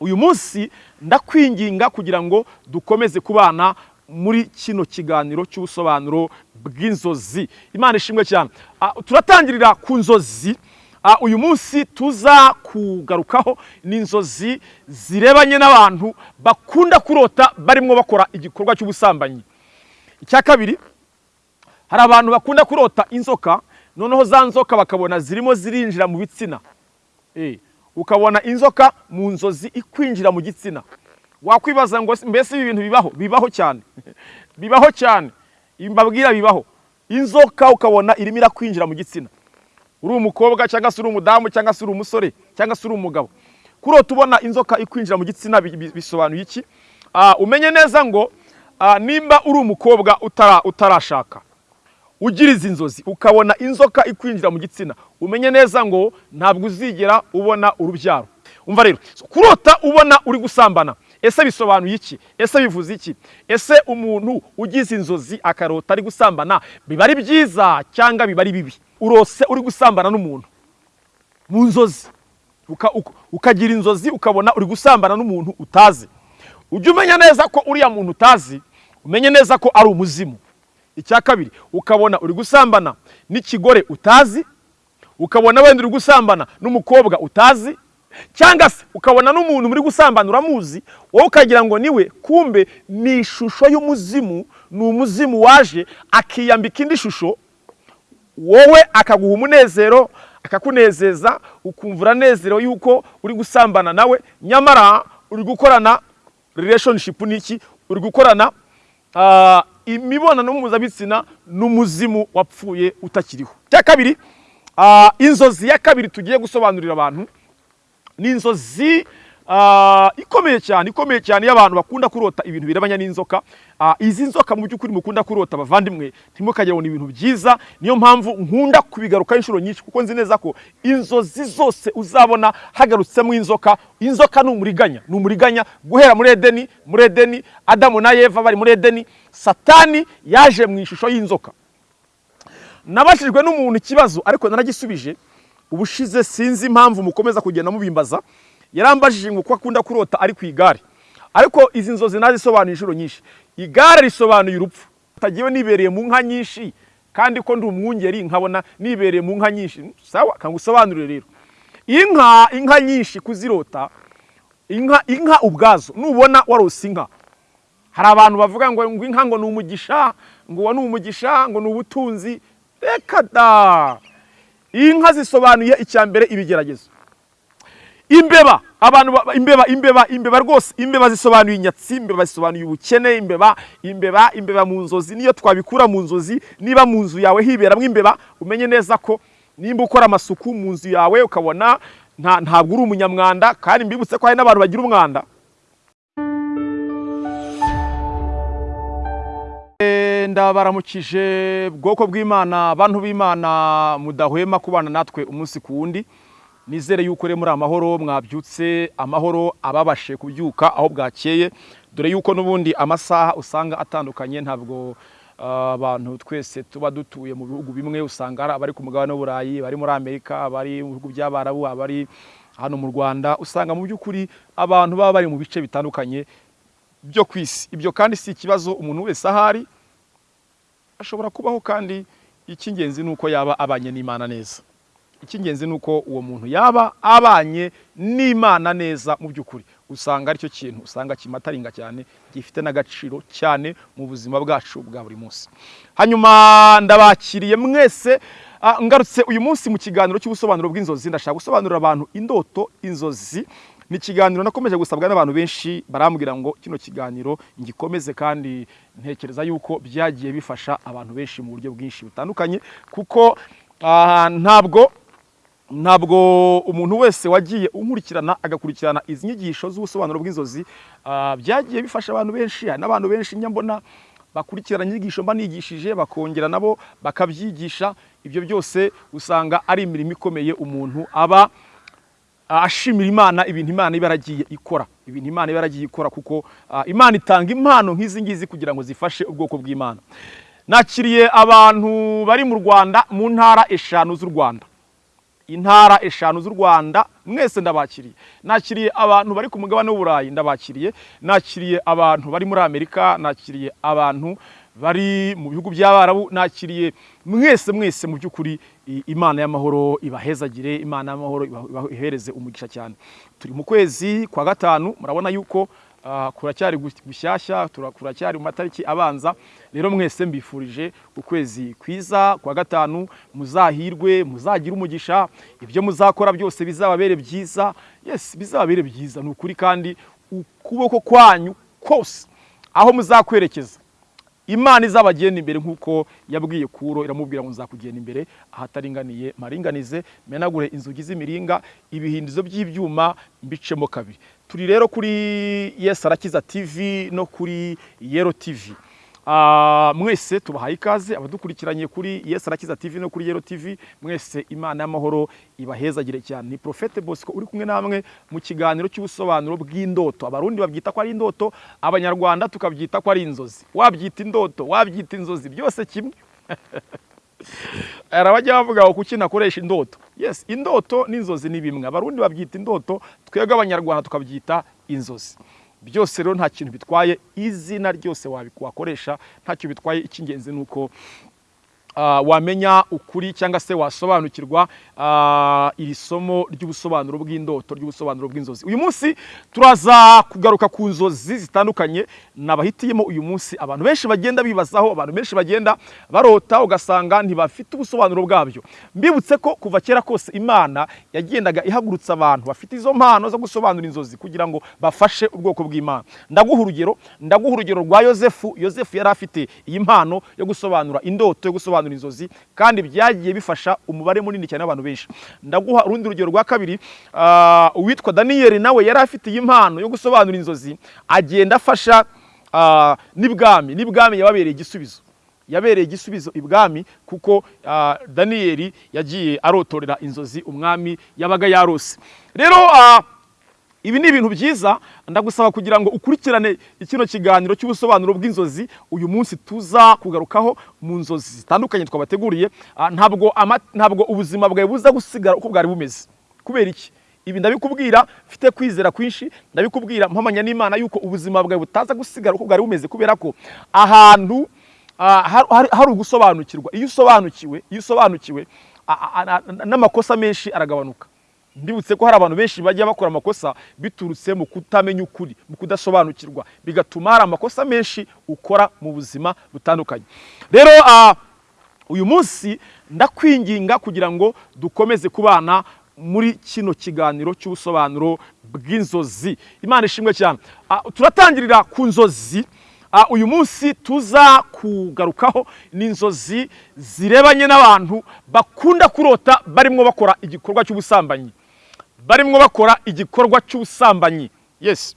uyu munsi ndakwinginga kugira ngo dukomeze kubana muri kino kiganiro cy'ubusobanuro bw'inzozi. Imana ishimwe cyane. Ah, turatangirira ku nzozi. Ah, uyu munsi tuza kugarukaho. Ni inzozi zirebanye n'abantu bakunda kurota barimo bakora igikorwa cy'ubusambanyi. Icya kabiri hari abantu bakunda kurota inzoka noneho za nzoka bakabona zirimo zirinjira mu bitsina. Eh, ukabona inzoka mu nzozi ikwinjira mu gitsina. Wakwibaza ngo mbese ibi bintu bibaho? Bibaho cyane. Bibaho cyane. Mbabwira bibaho. Inzoka ukabona irimo irakwinjira mu gitsina. Uri umukobwa cyangwa se uri umudamu cyangwa se uri umusore cyangwa se uri umugabo. Kurota ubona inzoka ikwinjira mu gitsina bi- bi- bisobanuye iki? Ah, umenye neza ngo ah, nimba uri umukobwa utara- utarashaka. Ugira izi nzozi ukabona inzoka ikwinjira mu gitsina. Umenye neza ngo ntabwo uzigera ubona urubyaro. Umva rero kurota ubona uri gusambana. Ese bisobanuye iki? Ese bivuze iki? Ese umuntu ugize inzozi akarota ari gusambana? Biba ari byiza cyangwa biba ari bibi? Urose uri gusambana n'umuntu. Mu nzozi. Uka- uka- ukagira inzozi ukabona uri gusambana n'umuntu utazi. Ujye umenya neza ko uriya muntu utazi umenye neza ko ari umuzimu. Icya kabiri ukabona uri gusambana n'ikigore utazi ukabona wenda uri gusambana n'umukobwa utazi cyangwa se ukabona n'umuntu muri gusambana uramuzi wowe ukagira ngo ni we kumbe ni ishusho y'umuzimu ni umuzimu waje akiyambika indi shusho wowe akaguha umunezero akakunezeza ukumva uranezerewe yuko uri gusambana nawe nyamara uri gukorana relationship n'iki uri gukorana ah, imibonano mpuzabitsina n'umuzimu wapfuye utakiriho. Cya kabiri ah, inzozi ya kabiri tugiye gusobanurira abantu ni inzozi ikomeye cyane ikomeye cyane y'abantu bakunda kurota ibintu birebanye n'inzoka. Ah, izi nzoka mu by'ukuri mukunda kurota bavandimwe ntimukagire ngo ni ibintu byiza. Niyo mpamvu nkunda kubigarukaho inshuro nyinshi kuko nzi neza ko inzozi zose uzabona hagarutsemo inzoka. Inzoka ni umuriganya ni umuriganya guhera muri edeni muri edeni adamu na eva bari muri edeni satani yaje mu ishusho y'inzoka. Nabashijwe n'umuntu ikibazo ariko naragisubije ubushize sinzi impamvu mukomeza kugenda mubimbaza. Yarambajije ngo ko akunda kurota ari ku igare. Ariko izi nzozi nazisobanuye inshuro nyinshi. Igare risobanuye urupfu. Utagiwe nibereye mu nka nyinshi kandi ko ndi umwungeri nkabona nibereye mu nka nyinshi. Sawa kangusobanurire rero. Inka inka nyinshi kuzirota inka inka ubwazo. Nubona warose inka. Hari abantu bavuga ngo inka ngo ni umugisha ngo uwo ni umugisha ngo ni ubutunzi. Reka da! Inka zisobanuye icya mbere ibigeragezo. Imbeba abantu ba- imbeba imbeba imbeba rwose imbeba zisobanuye inyatsi imbeba zisobanuye ubukene imbeba imbeba imbeba mu nzozi niyo twabikura mu nzozi niba mu nzu yawe hiberamo imbeba umenye neza ko nimba ukora amasuku mu nzu yawe ukabona nta- ntabwo uri umunyamwanda kandi mbibutse ko hari n'abantu bagira umwanda. Eh, ndabaramukije bwoko bw'imana bantu b'imana mudahwema kubana natwe umunsi ku wundi. Nizere yuko rero muri amahoro mwabyutse amahoro ababashe kubyuka aho bwakeye. Dore yuko n'ubundi amasaha usanga atandukanye ntabwo ah, abantu twese tuba dutuye mu bihugu bimwe usanga hari abari ku mugabane w'uburayi bari muri amerika abari mu bihugu by'abarabu abari hano mu rwanda. Usanga mu by'ukuri abantu baba bari mu bice bitandukanye byo ku isi. Ibyo kandi si ikibazo umuntu wese ahari ashobora kubaho kandi icy'ingenzi ni uko yaba abanye n'imana neza. Icy'ingenzi ni uko uwo muntu yaba abanye n'imana neza mu by'ukuri. Usanga ari cyo kintu usanga kimataringa cyane gifite n'agaciro cyane mu buzima bwacu bwa buri munsi. Hanyuma ndabakiriye mwese ah, ngarutse uyu munsi mu kiganiro cy'ubusobanuro bw'inzozi. Ndashaka gusobanurira abantu indoto inzozi. Ni ikiganiro nakomeje gusabwa n'abantu benshi barambwira ngo kino kiganiro ngikomeze kandi ntekereza yuko byagiye bifasha abantu benshi mu buryo bwinshi butandukanye kuko ah, ntabwo ntabwo umuntu wese wagiye unkurikirana agakurikirana izi nyigisho z'ubusobanuro bw'inzozi ah, byagiye bifasha abantu benshi hari n'abantu benshi njya mbona bakurikirana inyigisho mba nigishije bakongera nabo bakabyigisha. Ibyo byose usanga ari imirimo ikomeye umuntu aba ashimira imana ibintu imana iba yaragiye ikora. Ibintu imana iba yaragiye ikora kuko ah, imana itanga impano nk'izi ngizi kugira ngo zifashe ubwoko bw'imana. Nakiriye abantu bari mu rwanda mu ntara eshanu z'u rwanda. Intara eshanu z'u rwanda mwese ndabakiriye. Nakiriye abantu bari ku mugabane w'uburayi ndabakiriye. Nakiriye abantu bari muri amerika nakiriye abantu bari mu bihugu by'abarabu nakiriye mwese mwese mu by'ukuri imana y'amahoro ibahezagire imana y'amahoro ibahereze umugisha cyane. Turi mu kwezi kwa gatanu murabona yuko kuracyari gu- gushyashya tura- kuracyari mu matariki abanza. Rero mwese mbifurije ukwezi kwiza kwa gatanu muzahirwe muzagire umugisha. Ibyo muzakora byose bizababere byiza. Yes bizababere byiza. Ni ukuri kandi ukuboko kwanyu kose aho muzakwerekeza. Imana izabagenda imbere nk'uko yabwiye kuro iramubwira ngo nzakugenda imbere ahataringaniye. Maringanize menagure inzugi z'imiringa ibihindizo by'ibyuma mbicemo kabiri. Turi rero kuri yes arakiza tv no kuri yero tv Ah, mwese tubahaye ikaze abadukurikiranye kuri yes arakiza tv no kuri yero tv mwese imana y'amahoro ibahezagire cyane. Ni profete bosco uri kumwe namwe mu kiganiro cy'ubusobanuro bw'indoto. Abarundi babyita ko ari indoto abanyarwanda tukabyita ko ari inzozi. Wabyita indoto wabyita inzozi byose kimwe. Hari abajya bavuga ngo kuki nakoresha indoto. Yes indoto n'inzozi ni bimwe. Abarundi babyita indoto twebwe abanyarwanda tukabyita inzozi. Byose rero nta kintu bitwaye izina ryose wakoresha ntacyo bitwaye. Icy'ingenzi ni uko wamenya ukuri cyangwa se wasobanukirwa ah, iri somo ry'ubusobanuro bw'indoto ry'ubusobanuro bw'inzozi. Uyu munsi turaza kugaruka ku nzozi zitandukanye. Nabahitiyemo uyu munsi abantu benshi bagenda bibazaho abantu benshi bagenda barota ugasanga ntibafite ubusobanuro bwabyo. Mbibutse ko kuva kera kose imana yagendaga ihagurutsa abantu bafite izo mpano zo gusobanura inzozi kugira ngo bafashe ubwoko bw'imana. Ndaguha urugero ndaguha urugero rwa yosefu. Yosefu yari afite iyi mpano yo gusobanura indoto yo gusobanura inzozi kandi byagiye bifasha umubare munini cyane w'abantu benshi. Ndaguha urundi rugero rwa kabiri. Ah, uwitwa daniyeli nawe yari iyi mpano yo gusobanura inzozi. Agenda afasha ah, n'ibwami. N'ibwami yababereye igisubizo. Yabereye igisubizo ibwami kuko ah, daniyeli yagiye arotorera inzozi umwami yabaga yarose. Rero ibi ni ibintu byiza ndagusaba kugira ngo ukurikirane kino kiganiro cy'ubusobanuro bw'inzozi. Uyu munsi tuza kugarukaho mu nzozi zitandukanye twabateguriye. Ah, ntabwo ntabwo ubuzima bwawe buza gusigara uko bwari bumeze. Kubera iki? Ibi ndabikubwira mfite kwizera kwinshi ndabikubwira mpamanya n'imana yuko ubuzima bwawe butaza gusigara uko bwari bumeze kubera ko ahantu ah, har- har- hari ugusobanukirwa. Iyo usobanukiwe iyo usobanukiwe a- a- a- n'amakosa menshi aragabanuka. Ndibutse ko hari abantu benshi bajya bakora amakosa biturutse mu kutamenya ukuri mu kudasobanukirwa. Bigatuma hari amakosa menshi ukora mu buzima butandukanye. Rero uyu munsi ndakwinginga kugira ngo dukomeze kubana muri kino kiganiro cy'ubusobanuro bw'inzozi. Imana ishimwe cyane. Turatangirira ku nzozi. Uyu munsi tuza kugarukaho ni inzozi zirebanye n'abantu bakunda kurota barimo bakora igikorwa cy'ubusambanyi. Barimo bakora igikorwa cy'ubusambanyi. Yes.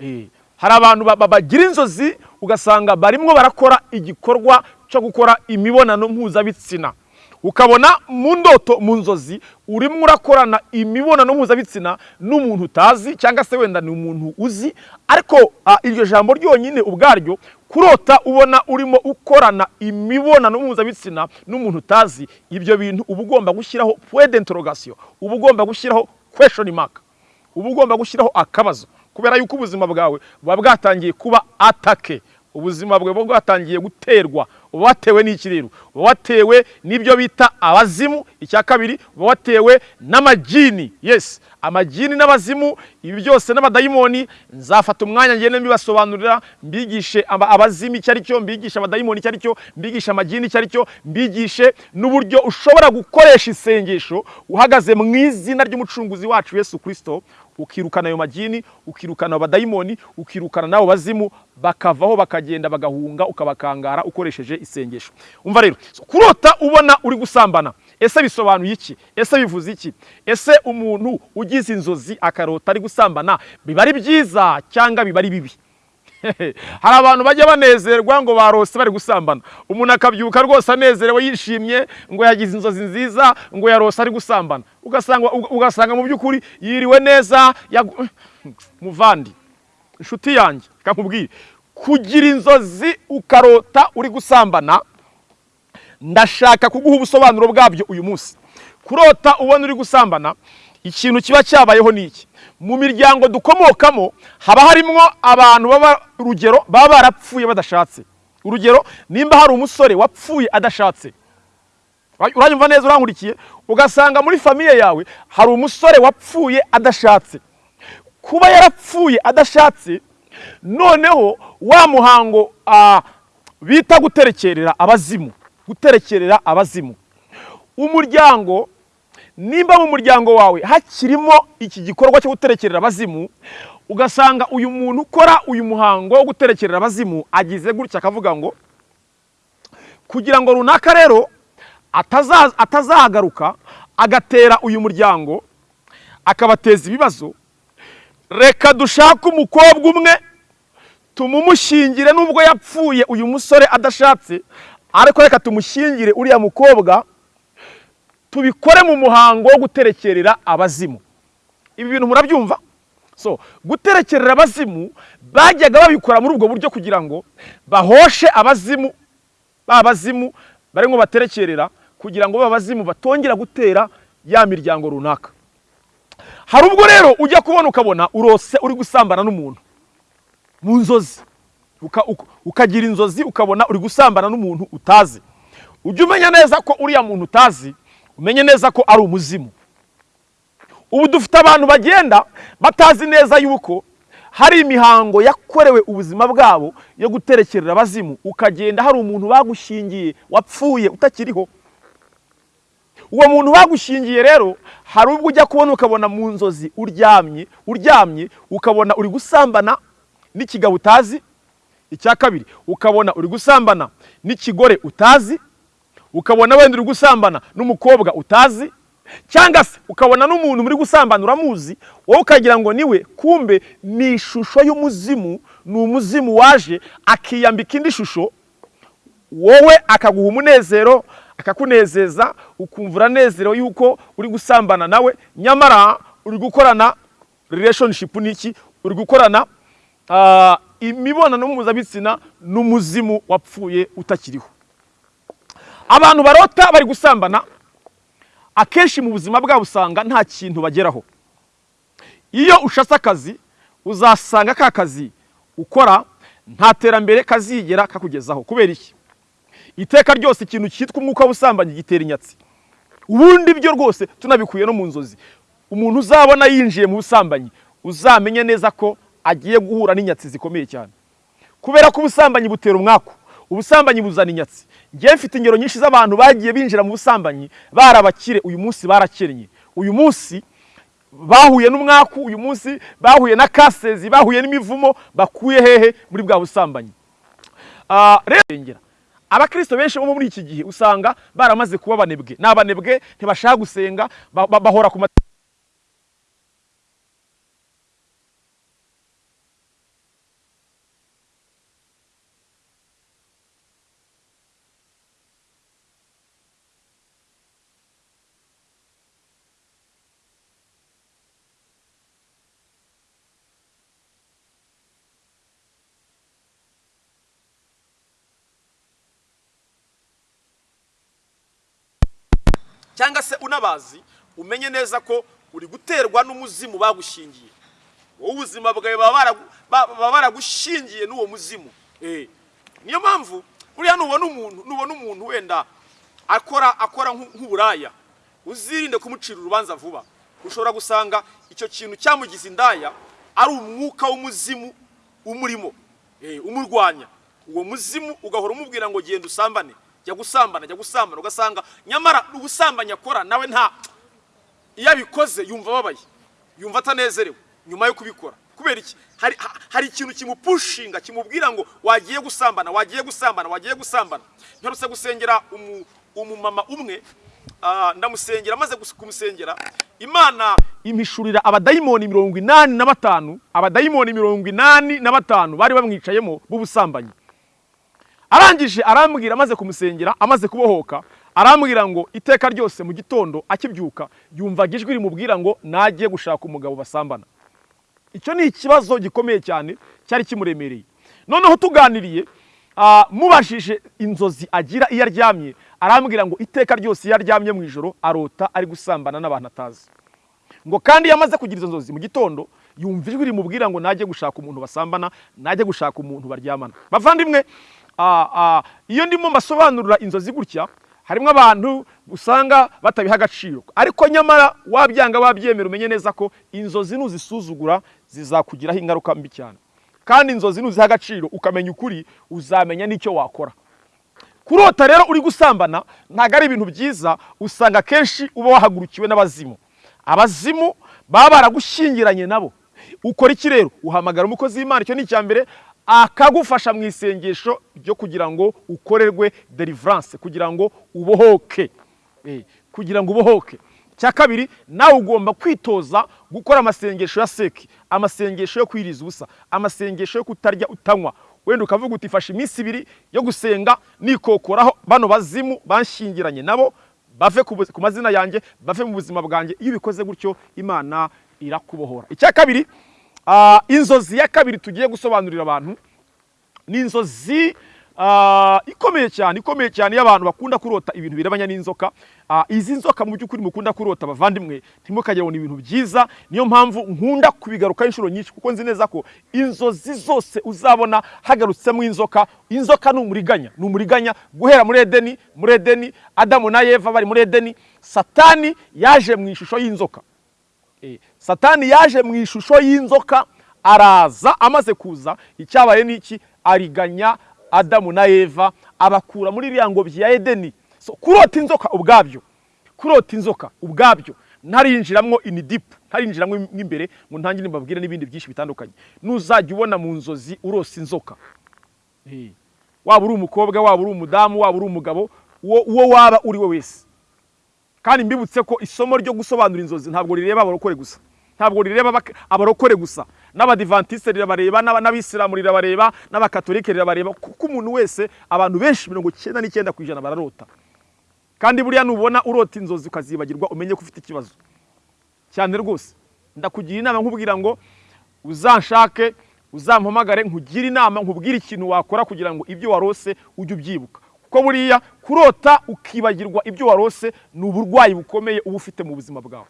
Eh, hari abantu ba- ba- bagira inzozi ugasanga barimo barakora igikorwa cyo gukora imibonano mpuzabitsina. Ukabona mu ndoto mu nzozi urimo urakorana imibonano mpuzabitsina n'umuntu utazi cyangwa se wenda ni umuntu uzi ariko iryo jambo ryonyine ubwaryo kurota ubona urimo ukorana imibonano mpuzabitsina n'umuntu utazi ibyo bintu uba ugomba gushyiraho d'interrogation uba ugomba gushyiraho question mark. Uba ugomba gushyiraho akabazo kubera yuko ubuzima bwawe buba bwatangiye kuba atake. Ubuzima bwawe buba bwatangiye guterwa watewe n'iki rero watewe n'ibyo bita abazimu icya kabiri watewe n'amagini yes amagini n'abazimu ibi byose n'abadayimoni nzafata umwanya ngende mbibasobanurira mbigishe aba- abazimu icyo ari cyo mbigishe abadayimoni icyo ari cyo mbigishe amagini icyo ari cyo mbigishe n'uburyo ushobora gukoresha isengesho uhagaze mu izina ry'umucunguzi wacu yesu kirisito ukirukana ayo magini ukirukana abadayimoni ukirukana n'abo bazimu bakavaho bakagenda bagahunga ukabakangara ukoresheje isengesho. Umva rero kurota ubona uri gusambana ese bisobanuye iki? Ese bivuze iki? Ese umuntu ugize inzozi akarota ari gusambana biba ari byiza cyangwa biba ari bibi? hari abantu bajya banezerwa ngo barose bari gusambana. Umuntu akabyuka rwose anezerewe yishimye ngo yagize inzozi nziza ngo yarose ari gusambana. Ugasanga mu by'ukuri yiriwe neza muvandi inshuti yanjye kamubwire. Kugira inzozi ukarota uri gusambana ndashaka kuguha ubusobanuro bwabyo uyu munsi. Kurota ubona uri gusambana ikintu kiba cyabayeho ni iki? Mu miryango dukomokamo haba harimo abantu baba urugero baba barapfuye badashatse. Urugero nimba hari umusore wapfuye adashatse uranyumva neza urankurikiye ugasanga muri famiye yawe hari umusore wapfuye adashatse. Kuba yarapfuye adashatse noneho wa muhango bita guterekerera abazimu guterekerera abazimu. Umuryango nimba mu muryango wawe hakirimo iki gikorwa cyo guterekerera abazimu ugasanga uyu muntu ukora uyu muhango wo guterekerera abazimu agize gutya akavuga ngo kugira ngo runaka rero ataza- atazagaruka agatera uyu muryango akabateza ibibazo reka dushake umukobwa umwe tumumushyingire nubwo yapfuye uyu musore adashatse ariko reka tumushyingire uriya mukobwa tubikore mu muhango wo guterekerera abazimu. Ibi bintu murabyumva? So guterekerera abazimu bajyaga babikora muri ubwo buryo kugira ngo bahoshe abazimu ba bazimu barimo baterekerera kugira ngo ba bazimu batongera gutera ya miryango runaka. Hari ubwo rero ujya kubona ukabona urose uri gusambana n'umuntu. Mu nzozi. Uka- uka- ukagira inzozi ukabona uri gusambana n'umuntu utazi. Ujya umenya neza ko uriya muntu utazi umenye neza ko ari umuzimu. Ubu dufite abantu bagenda batazi neza yuko hari imihango yakorewe ubuzima bwabo yo guterekerera abazimu. Ukagenda hari umuntu bagushingiye wapfuye utakiriho. Uwo muntu bagushingiye rero hari ubwo ujya kubona ukabona mu nzozi uryamye uryamye ukabona uri gusambana n'ikigabo utazi icya kabiri ukabona uri gusambana n'ikigore utazi ukabona wenda uri gusambana n'umukobwa utazi cyangwa se ukabona n'umuntu muri gusambana uramuzi wowe ukagira ngo ni we kumbe ni ishusho y'umuzimu ni umuzimu waje akiyambika indi shusho wowe akaguha umunezero akakunezeza ukumva uranezerewe yuko uri gusambana nawe nyamara uri gukorana relationship n'iki uri gukorana ah, imibonano mpuzabitsina n'umuzimu wapfuye utakiriho. Abantu barota bari gusambana. Akenshi mu buzima bwabo usanga nta kintu bageraho. Iyo ushatse akazi uzasanga ka kazi ukora nta terambere kazigera kakugezaho. Kubera iki? Iteka ryose ikintu cyitwa umwuka w'ubusambanyi gitera inyatsi. Ubundi byo rwose tunabikuye no mu nzozi. Umuntu uzabona yinjiye mu busambanyi uzamenye neza ko agiye guhura n'inyatsi zikomeye cyane. Kubera ko ubusambanyi butera umwaku. Ubusambanyi buzana inyatsi. Ngewe mfite ingero nyinshi z'abantu bagiye binjira mu busambanyi barabakire uyu munsi barakennye uyu munsi bahuye n'umwaku uyu munsi bahuye na kasezi bahuye n'imivumo bakuye hehe muri bwa busambanyi. Ah, rero abakristo benshi bo muri iki gihe usanga baramaze kuba abanebwe ni abanebwe ntibashaka gusenga ba- ba- bahora ku cyangwa se unabazi umenye neza ko uri guterwa n'umuzimu bagushingiye. Wowe ubuzima bwawe baba baragu- ba- baba baragushingiye n'uwo muzimu. Eh, niyo mpamvu buriya nubona umuntu nubona umuntu wenda akora akora nk'u- nk'uburaya uzirinde kumucira urubanza vuba. Ushobora gusanga icyo kintu cyamugize indaya ari umwuka w'umuzimu umurimo eh, umurwanya. Uwo muzimu ugahora umubwira ngo genda usambane. Jya gusambana jya gusambana. Ugasanga nyamara ubusambanyi akora nawe nta iyo abikoze yumva ababaye yumva atanezerewe nyuma yo kubikora. Kubera iki? Hari, ha- hari ikintu kimupushinga kimubwira ngo wagiye gusambana wagiye gusambana wagiye gusambana. Mperutse gusengera umu- umumama umwe ndamusengera maze kumusengera. Imana impishurira abadayimoni mirongo inani na batanu abadayimoni mirongo inani na batanu bari bamwicayemo b'ubusambanyi. Arangije arambwira amaze kumusengera amaze kubohoka arambwira ngo iteka ryose mu gitondo akibyuka yumvaga ijwi rimubwira ngo nagiye gushaka umugabo basambana. Icyo ni ikibazo gikomeye cyane cyari kimuremereye. Noneho tuganiriye ah, mubajije inzozi agira iyo aryamye arambwira ngo iteka ryose iyo aryamye mu ijoro arota ari gusambana n'abantu atazi. Ngo kandi iyo amaze kugira izo nzozi mu gitondo yumva ijwi rimubwira ngo najye gushaka umuntu basambana najye gushaka umuntu baryamana. Bavandimwe iyo ndimo mbasobanurira inzozi gutya harimo abantu usanga batabiha agaciro. Ariko nyamara wabyanga wabyemera umenye neza ko inzozi nuzisuzugura zizakugiraho ingaruka mbi cyane. Kandi inzozi nuziha agaciro ukamenya ukuri uzamenya n'icyo wakora. Kurota rero uri gusambana ntabwo ari ibintu byiza usanga akenshi uba wahagurukiwe n'abazimu. Abazimu baba baragushyingiranye nabo. Ukora iki rero? Uhamagara umukozi w'imana. Icyo ni icya mbere akagufasha mu isengesho ryo kugira ngo ukorerwe deliverance kugira ngo ubohoke. Eh, kugira ngo ubohoke. Cya kabiri nawe ugomba kwitoza gukora amasengesho ya seki amasengesho yo kwiriza ubusa amasengesho yo kutarya utanywa. Wenda ukavuga uti fashe iminsi ibiri yo gusenga nikokoraho. Bano bazimu banshyingiranye nabo bave ku mazina yanjye bave mu buzima bwanjye. Iyo ubikoze gutyo imana irakubohora. Icya kabiri inzozi ya kabiri tugiye gusobanurira abantu ni inzozi ah, ikomeye cyane ikomeye cyane y'abantu bakunda kurota ibintu birebanya n'inzoka. Ah, izi nzoka mu by'ukuri mukunda kurota bavandimwe ntimukagire ngo ni ibintu byiza. Niyo mpamvu nkunda kubigarukaho inshuro nyinshi kuko nzi neza ko inzozi zose uzabona hagarutsemo inzoka. Inzoka ni umuriganya ni umuriganya guhera muri edeni muri edeni adamu na eva bari muri edeni. Satani yaje mu ishusho y'inzoka. Satani yaje mu ishusho y'inzoka araza amaze kuza. Icyabaye ni iki? Ariganya adamu na eva abakura muri iriya ngobyi ya edeni. So, kurota inzoka ubwabyo kurota inzoka ubwabyo. Ntarinjiramo inidipu ntarinjiramo imbere ngo ntangire mbabwire n'ibindi byinshi bitandukanye. Nuzajya ubona mu nzozi urosa inzoka. Eh, waba uri umukobwa waba uri umudamu waba uri umugabo uwo waba uri we wese. Kandi mbibutse ko isomo ryo gusobanura inzozi ntabwo rireba abarokore gusa. Ntabwo rireba abarokore gusa. N'abadivantisite rirabareba n'abisilamu rirabareba n'abakatolike rirabareba kuko umuntu wese abantu benshi mirongo icyenda n'icyenda ku ijana bararota. Kandi buriya nubona urota inzozi ukazibagirwa umenye ko ufite ikibazo. Cyane rwose. Ndakugira inama nkubwira ngo uzanshake uzampamagare nkugire inama nkubwire ikintu wakora kugira ngo ibyo warose ujye ubyibuka. Kuko buriya kurota ukibagirwa ibyo warose ni uburwayi bukomeye uba ufite mu buzima bwawe.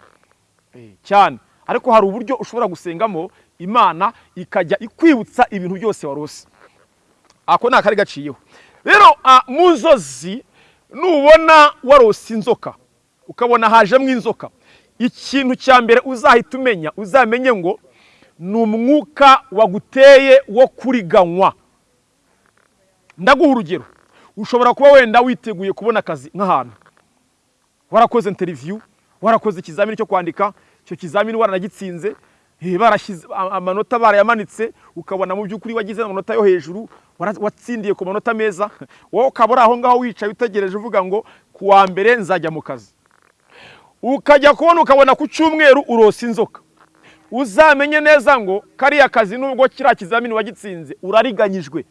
Eh, cyane. Ariko hari uburyo ushobora gusengamo imana ikajya ikwibutsa ibintu byose warose. Ako ni akari gaciyeho. Rero ah, mu nzozi nubona warose inzoka. Ukabona hajemo inzoka. Ikintu cya mbere uzahita umenya uzamenye ngo ni umwuka waguteye wo kuriganywa. Ndaguha urugero. Ushobora kuba wenda witeguye kubona akazi nk'ahantu. Warakoze interiviyu warakoze ikizamini cyo kwandika icyo kizamini waranagitsinze eh, barashyize amanota barayamanitse ukabona mu by'ukuri wagize amanota yo hejuru watsindiye ku manota meza wowe ukaba uri aho ngaho wicaye utegereje uvuga ngo ku wa mbere nzajya mu kazi. Ukajya kubona ukabona ku cyumweru urosa inzoka. Uzamenye neza ngo kariya kazi nubwo kiriya kizamini wagitsinze urariganyijwe.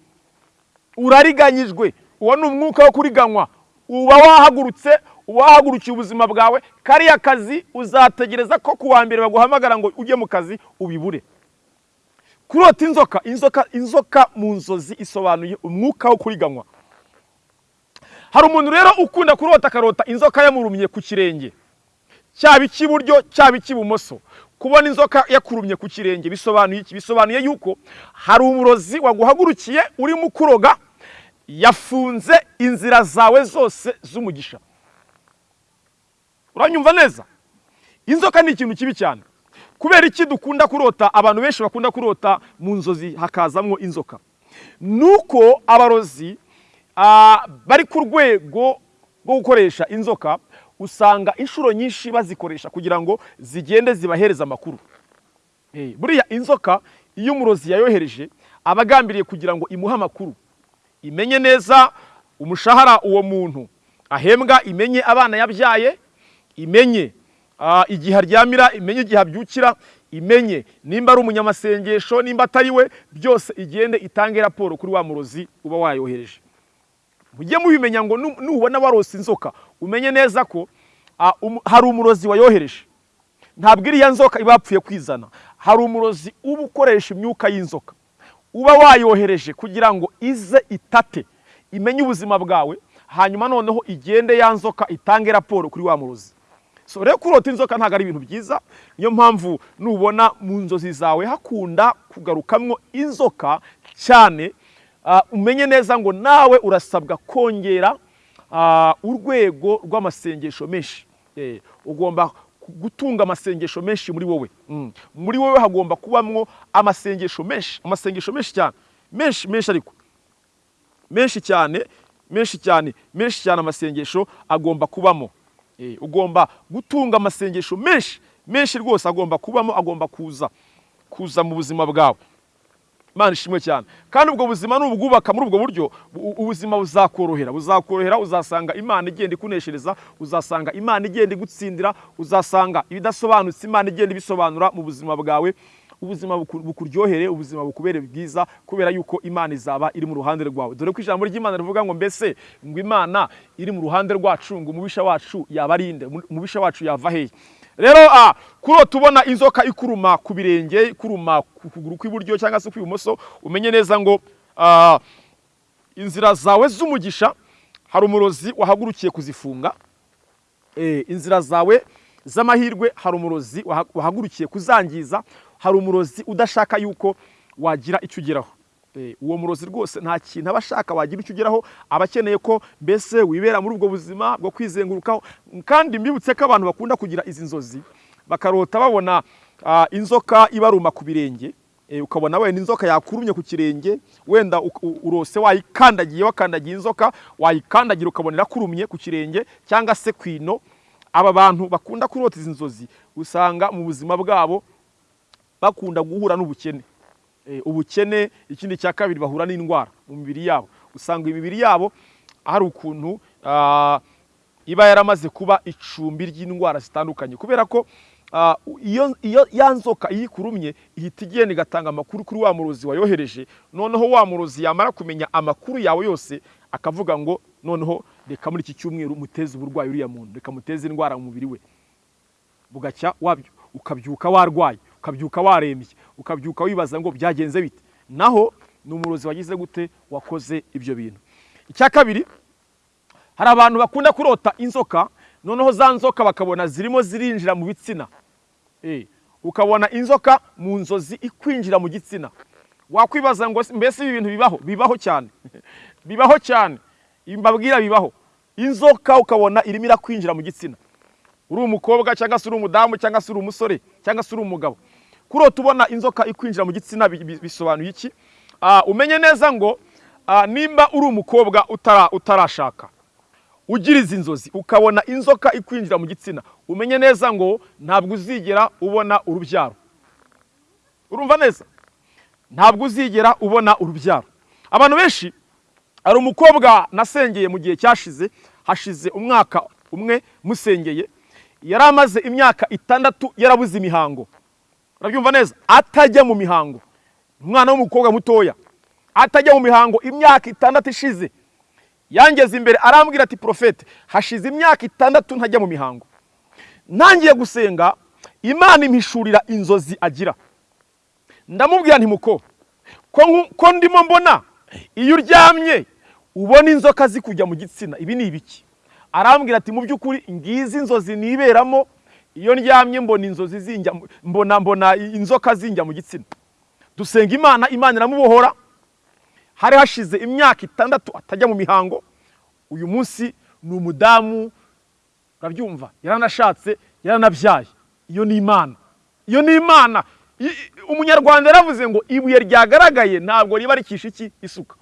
Urariganyijwe. Uwo ni umwuka wo kuriganywa uba wahagurutse wahagurukiye ubuzima bwawe kariya kazi uzategereza ko ku wa mbere baguhamagara ngo ujye mu kazi ubibure. Kurota inzoka inzoka inzoka mu nzozi isobanuye umwuka wo kuriganywa hari umuntu rero ukunda kurota akarota inzoka yamurumye ku kirenge. Cyaba icy'iburyo cyaba icy'ibumoso kubona inzoka yakurumye ku kirenge bisobanuye iki? Bisobanuye yuko hari umurozi waguhagurukiye urimo kuroga yafunze inzira zawe zose z'umugisha. Uranyumva neza? Inzoka ni ikintu kibi cyane. Kubera iki dukunda kurota abantu benshi bakunda kurota mu nzozi hakazamo inzoka. Nuko abarozi ah, bari ku rwego rwo gukoresha inzoka usanga inshuro nyinshi bazikoresha kugira ngo zigende zibahereza amakuru. Eh, buriya inzoka iyo umurozi yayohereje aba agambiriye kugira ngo imuhe amakuru. Imenye neza umushahara uwo muntu. Ahembwa imenye abana yabyaye imenye igihe aryamira imenye igihe abyukira imenye nimba ari umunyamasengesho nimba atari we byose igende itange raporo kuri wa murozi uba wayohereje. Mujye mubimenya ngo nu- nubona warose inzoka umenye neza ko umu- hari umurozi wayohereje. Ntabwo iriya nzoka iba yapfuye kwizana. Hari umurozi uba ukoresha imyuka y'inzoka. Uba wayohereje kugira ngo ize itate imenye ubuzima bwawe hanyuma noneho igende ya nzoka itange raporo kuri wa murozi. So rero kurota inzoka ntabwo ari ibintu byiza niyo mpamvu nubona mu nzozi zawe hakunda kugarukamwo inzoka cyane ah, umenye neza ngo nawe urasabwa kongera ah, urwego rw'amasengesho menshi. Eh, ugomba gutunga amasengesho menshi muri wowe. Mm. muri wowe hagomba kubamwo amasengesho menshi amasengesho menshi cyane. Menshi menshi ariko. Menshi cyane menshi cyane menshi cyane amasengesho agomba kubamo. Eh, ugomba gutunga amasengesho menshi menshi rwose agomba kubamo agomba kuza kuza mu buzima bwawe. Imana ishimwe cyane. Kandi ubwo buzima nubwubaka muri ubwo buryo bu- ubuzima buzakorohera. Buzakorohera uzasanga imana igenda ikuneshereza uzasanga imana igenda igutsindira uzasanga ibidasobanutse imana igenda ibisobanura mu buzima bwawe. Ubuzima buku- bukuryohere ubuzima bukubere bwiza kubera yuko imana izaba iri mu ruhande rwawe. Dore ko ijambo ry'imana rivuga ngo mbese ngo imana iri mu ruhande rwacu ngo umubisha wacu yaba ari inde umubisha wacu yava hehe rero ah, kurota ubona inzoka ikuruma ku birenge ikuruma ku kuguru kw'iburyo cyangwa se kw'ibumoso umenye neza ngo ah, inzira zawe z'umugisha hari umurozi wahagurukiye kuzifunga Eh, inzira zawe z'amahirwe hari umurozi waha- wahagurukiye kuzangiza hari umurozi udashaka yuko wagira icyo ugeraho. Eh, uwo murozi rwose nta kintu aba ashaka wagira icyo ugeraho aba akeneye ko mbese wibera muri ubwo buzima bwo kwizengurukaho kandi mbibutse ko abantu bakunda kugira izi nzozi. Bakarota babona ah, inzoka ibaruma ku birenge Eh, ukabona wenda inzoka yakurumye ku kirenge wenda urose wayikandagiye wakandagiye inzoka wayikandagira ukabona irakurumye ku kirenge cyangwa se ku ino aba bantu bakunda kurota izi nzozi usanga mu buzima bwabo bakunda guhura n'ubukene. Eh, ubukene ikindi cya kabiri bahura n'indwara mu mibiri yabo. Usanga imibiri yabo hari ukuntu ah, iba yaramaze kuba icumbi ry'indwara zitandukanye. Kubera ko iyo, iyo nzoka iyo ikurumye ihita igenda igatanga amakuru kuri wa murozi wayohereje. Noneho wa murozi yamara kumenya amakuru yawe yose akavuga ngo noneho reka muri iki cyumweru muteze uburwayi uriya muntu. Reka muteze indwara mu mubiri we. Bugacya ukabyuka warwaye ukabyuka warembye ukabyuka wibaza ngo byagenze bite? Naho ni umurozi wagize gute? Wakoze ibyo bintu. Icya kabiri hari abantu bakunda kurota inzoka noneho za nzoka bakabona zirimo zirinjira mu bitsina. Ukabona inzoka mu nzozi ikwinjira mu gitsina. Wakwibaza ngo mbese ibi bintu bibaho? Bibaho cyane. Bibaho cyane. Mbabwira bibaho. Inzoka ukabona irimo irakwinjira mu gitsina. Uri umukobwa cyangwa se uri umudamu cyangwa se uri umusore cyangwa se uri umugabo. Kurota ubona inzoka ikwinjira mu gitsina bi- bi- bisobanuye iki? Ah, umenye neza ngo ah, nimba uri umukobwa utara- utarashaka. Ugira izi nzozi ukabona inzoka ikwinjira mu gitsina. Umenye neza ngo ntabwo uzigera ubona urubyaro. Urumva neza? Ntabwo uzigera ubona urubyaro. Abantu benshi hari umukobwa nasengeye mu gihe cyashize hashize umwaka umwe musengeye yari amaze imyaka itandatu yarabuze imihango. Urabyumva neza? Atajya mu mihango. Umwana w'umukobwa mutoya atajya mu mihango imyaka itandatu ishize. Yangeze imbere arambwira ati porofete hashize imyaka itandatu ntajya mu mihango. Ntangiye gusenga imana impishurira inzozi agira. Ndamubwira nti muko ko ndimo mbona iyo uryamye ubona inzoka zikujya mu gitsina. Ibi ni ibiki? Arambwira ati mu by'ukuri ngizi inzozi niberamo. Iyo ndyamye mbona inzozi zinjya mbona mbona inzoka zinjya mu gitsina. Dusenga imana imana iramubohora. Hari hashize imyaka itandatu atajya mu mihango uyu munsi ni umudamu urabyumva? Yaranashatse yaranabyaye. Iyo ni imana. Iyo ni imana. Umunyarwanda yaravuze ngo ibuye ryagaragaye ntabwo riba rikisha iki? Isuka.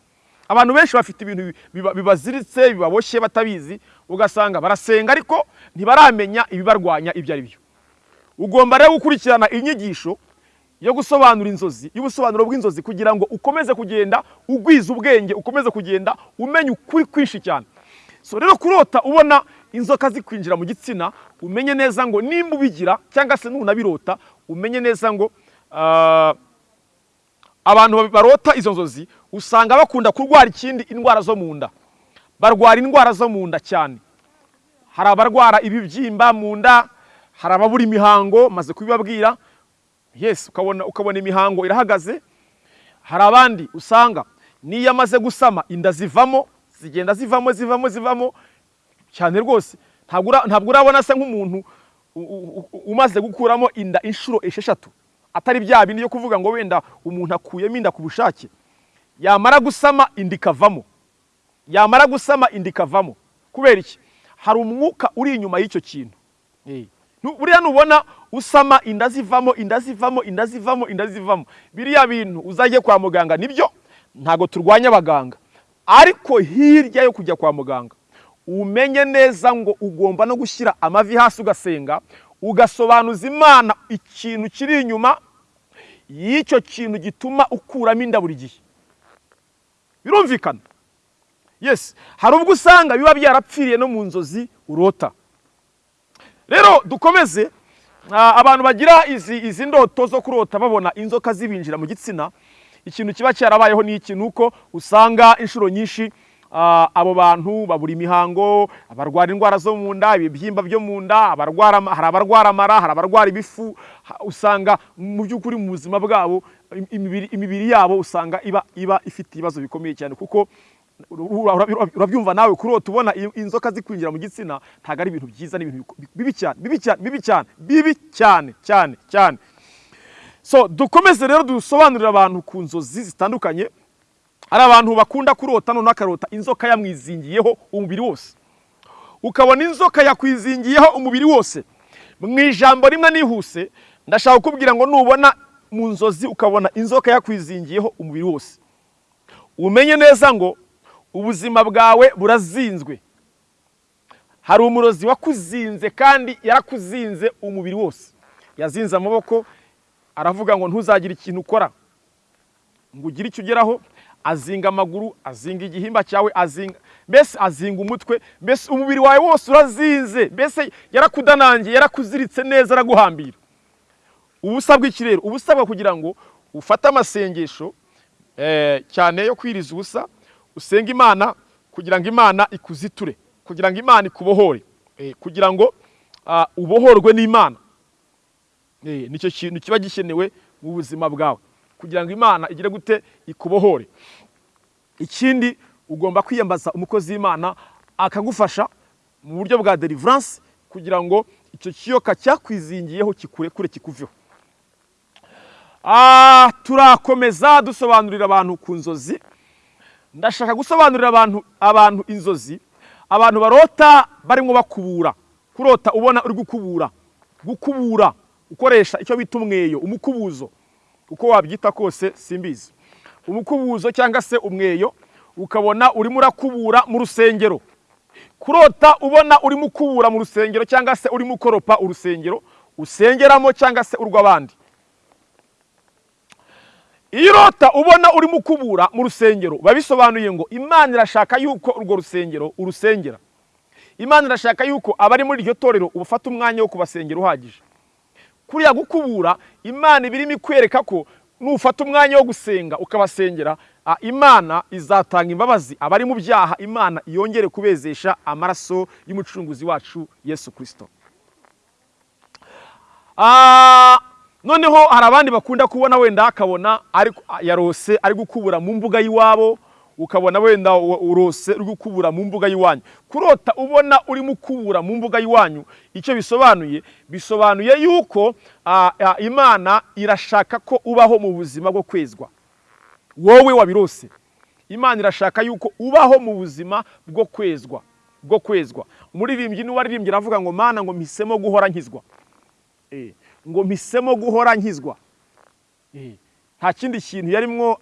Abantu benshi bafite ibintu bi- biba- bibaziritse bibaboshye batabizi ugasanga barasenga ariko ntibaramenya ibibarwanya ibyo ari byo. Ugomba rero gukurikirana inyigisho yo gusobanura inzozi y'ubusobanuro bw'inzozi kugira ngo ukomeze kugenda ugwiza ubwenge ukomeze kugenda umenya ukuri kwinshi cyane. So rero kurota ubona inzoka zikwinjira mu gitsina umenye neza ngo nimba ubigira cyangwa se nunabirota umenye neza ngo ah, abantu barota izo nzozi usanga bakunda kurwara ikindi indwara zo mu nda. Barwara indwara zo mu nda cyane. Hari abarwara ibibyimba mu nda hari ababura imihango maze kubibabwira yes ukabona ukabona imihango irahagaze hari abandi usanga n'iyo amaze gusama inda zivamo zigenda zivamo zivamo zivamo cyane rwose ntabwo ura- ntabwo urabona asa nk'umuntu umaze gukuramo inda inshuro esheshatu atari bya bindi byo kuvuga ngo wenda umuntu akuyemo inda ku bushake. Yamara gusama inda ikavamo yamara gusama inda ikavamo. Kubera iki? Hari umwuka uri inyuma y'icyo kintu. Eh. Buriya nubona usama inda zivamo inda zivamo inda zivamo inda zivamo. Biriya bintu uzajye kwa muganga ni byo ntabwo turwanya abaganga. Ariko hirya yo kujya kwa muganga umenye neza ngo ugomba no gushyira amavi hasi ugasenga ugasobanuza imana ikintu kiri inyuma y'icyo kintu gituma ukuramo inda buri gihe. Birumvikana? Yes. Hari ubwo usanga biba byarapfiriye no mu nzozi urota. Rero dukomeze ah, abantu bagira izi ndoto zo kurota babona inzoka zibinjira mu gitsina. Ikintu kiba cyarabayeho ni iki? Nuko usanga inshuro nyinshi ah, abo bantu babura imihango abarwara indwara zo mu nda ibibyimba byo mu nda hari abarwara amara hari abarwara ibifu. Usanga mu by'ukuri mu buzima bwabo im- imibiri, yabo usanga iba ifite ibibazo bikomeye cyane. Kuko urabyumva nawe. Kurota ubona i- inzoka zikwinjira mu gitsina ntabwo ari ibintu byiza ni ibintu bibi cyane bibi cyane bibi cyane bibi cyane cyane cyane. So dukomeze rero dusobanurire abantu ku nzozi zitandukanye. Hari abantu bakunda kurota noneho akarota inzoka yamwizingiyeho umubiri wose. Ukabona inzoka yakwizingiyeho umubiri wose. Mu ijambo rimwe nihuse ndashaka kukubwira ngo nubona mu nzozi ukabona inzoka yakwizingiyeho umubiri wose. Umenye neza ngo ubuzima bwawe burazinzwe. Hari umurozi wakuzinze kandi yarakuzinze umubiri wose. Yazinze amaboko aravuga ngo ntuzagire ikintu ukora. Ngo ugire icyo ugeraho. Azinga amaguru azinga igihimba cyawe azinga mbese azinga umutwe mbese umubiri wawe wose urazinze mbese yarakudanangiye yarakuziritse neza araguhambira. Ubusa bw'iki rero ubusabwa kugira ngo ufate amasengesho eh, cyane yo kwiriza ubusa usenga imana kugira ngo imana ikuziture kugira ngo imana ikubohore. Eh, kugira ngo ah, ubohorwe n'imana. Eh, ni cyo kintu kiba gikenewe mu buzima bwawe. Kugira ngo imana igire gute ikubohore. Ikindi ugomba kwiyambaza umukozi w'imana akagufasha mu buryo bwa deliverance kugira ngo icyo kiyoka cyakwizingiyeho kikurekure kikuveho. Ah, turakomeza dusobanurira abantu ku nzozi. Ndashaka gusobanurira abantu abantu inzozi. Abantu barota barimo bakubura. Kurota ubona uri gukubura. Gukubura ukoresha icyo bita umweyo umukubuzo. Uko wabyita kose simbizi. Umukubuzo cyangwa se umweyo ukabona urimo urakubura mu rusengero. Kurota ubona urimo ukubura mu rusengero cyangwa se urimo ukoropa urusengero usengeramo cyangwa se urw'abandi. Iyo urota ubona urimo ukubura mu rusengero. Biba bisobanuye ngo imana irashaka yuko urwo rusengero urusengera. Imana irashaka yuko abari muri iryo torero ubafata umwanya wo kubasengera uhagije. Kuriya gukubura imana iba irimo ikwereka ko nufata umwanya wo gusenga ukabasengera imana izatanga imbabazi. Abari mu byaha imana yongere kubezesha amaraso y'umucunguzi wacu yesu kirisito noneho hari abandi bakunda kubona wenda akabona yarose ari gukubura mu mbuga y'iwabo ukabona wenda urose uri gukubura mu mbuga y'iwanyu. Kurota ubona urimo ukubura mu mbuga y'iwanyu icyo bisobanuye? Bisobanuye yuko imana irashaka ko ubaho mu buzima bwo kwezwa. Wowe wabirose. Imana irashaka yuko ubaho mu buzima bwo kwezwa bwo kwezwa. Umuririmbyi ni we waririmbye aravuga ngo mana ngo mpisemo guhora nkizwa. Eh, ngo mpisemo guhora nkizwa. Eh, nta kindi kintu yarimwo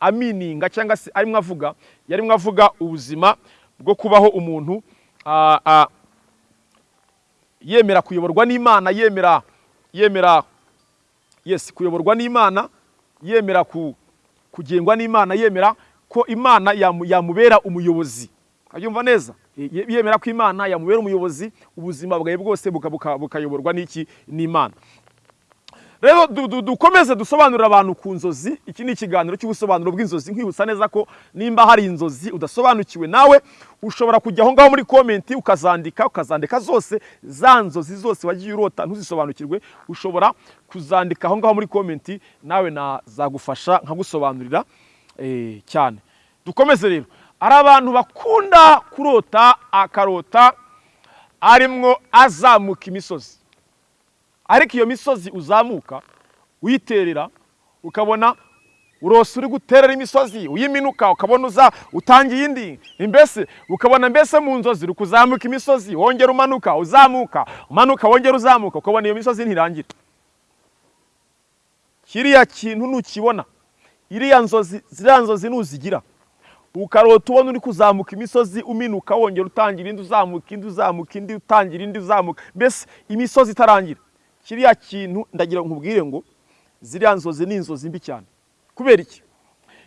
amininga cyangwa se arimwo avuga yarimwo avuga ubuzima bwo kubaho umuntu yemera kuyoborwa n'imana yemera yemera yes kuyoborwa n'imana yemera ku, kugengwa n'imana yemera ko imana yamu, yamubera umuyobozi. Abyumva neza. Ye- yemera ko imana yamubera umuyobozi ubuzima bwawe bwose buka- buka- bukayoborwa n'iki? N'imana. Rero du- du- dukomeze dusobanurire abantu ku nzozi. Iki ni ikiganiro cy'ubusobanuro bw'inzozi. Nkwibutsa neza ko nimba hari inzozi udasobanukiwe nawe ushobora kujya aho ngaho muri komenti ukazandika ukazandika zose za nzozi zose wagiye urota ntuzisobanukirwe. Ushobora kuzandika aho ngaho muri komenti nawe nazagufasha nkagusobanurira eh, cyane. Dukomeze rero. Hari abantu bakunda kurota akarota arimwo azamuka imisozi. Ariko iyo misozi uzamuka uyiterera ukabona urose uri guterera imisozi uyiminuka ukabona uza utangiye indi mbese ukabona mbese mu nzozi uri kuzamuka imisozi wongera umanuka uzamuka umanuka wongera uzamuka ukabona iyo misozi ntirangira. Kiriya kintu nukibona iriya nzozi ziriya nzozi nuzigira. Ukarota ubona uri kuzamuka imisozi uminuka wongera utangira indi uzamuka indi uzamuka indi utangira indi uzamuka mbese imisozi itarangira? Kiriya kintu ndagira nkubwire ngo ziriya nzozi ni inzozi mbi cyane. Kubera iki?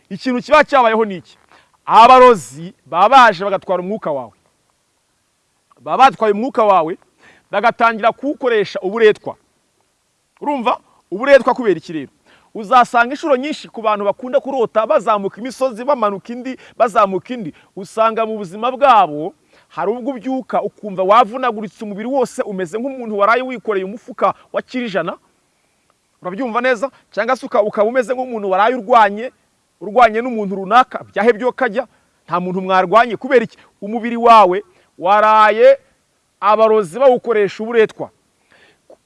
Ikintu kiba cyabayeho ni iki? Abarozi baba baje bagatwara umwuka wawe. Baba batwaye umwuka wawe bagatangira kuwukoresha uburetwa. Urumva? Uburetwa kubera iki rero? Uzasanga inshuro nyinshi ku bantu bakunda kurota bazamuka imisozi bamanuka indi bazamuka indi. Usanga mu buzima bwabo hari ubwo ubyuka ukumva wavunaguritse umubiri wose umeze nk'umuntu waraye wikoreye umufuka wa kirijana urabyumva neza? Cyangwa se uka- ukaba umeze nk'umuntu waraye urwanye urwanye n'umuntu runaka byahe byo kajya nta muntu mwarwanye. Kubera iki? Umubiri wawe waraye abarozi bawukoresha uburetwa.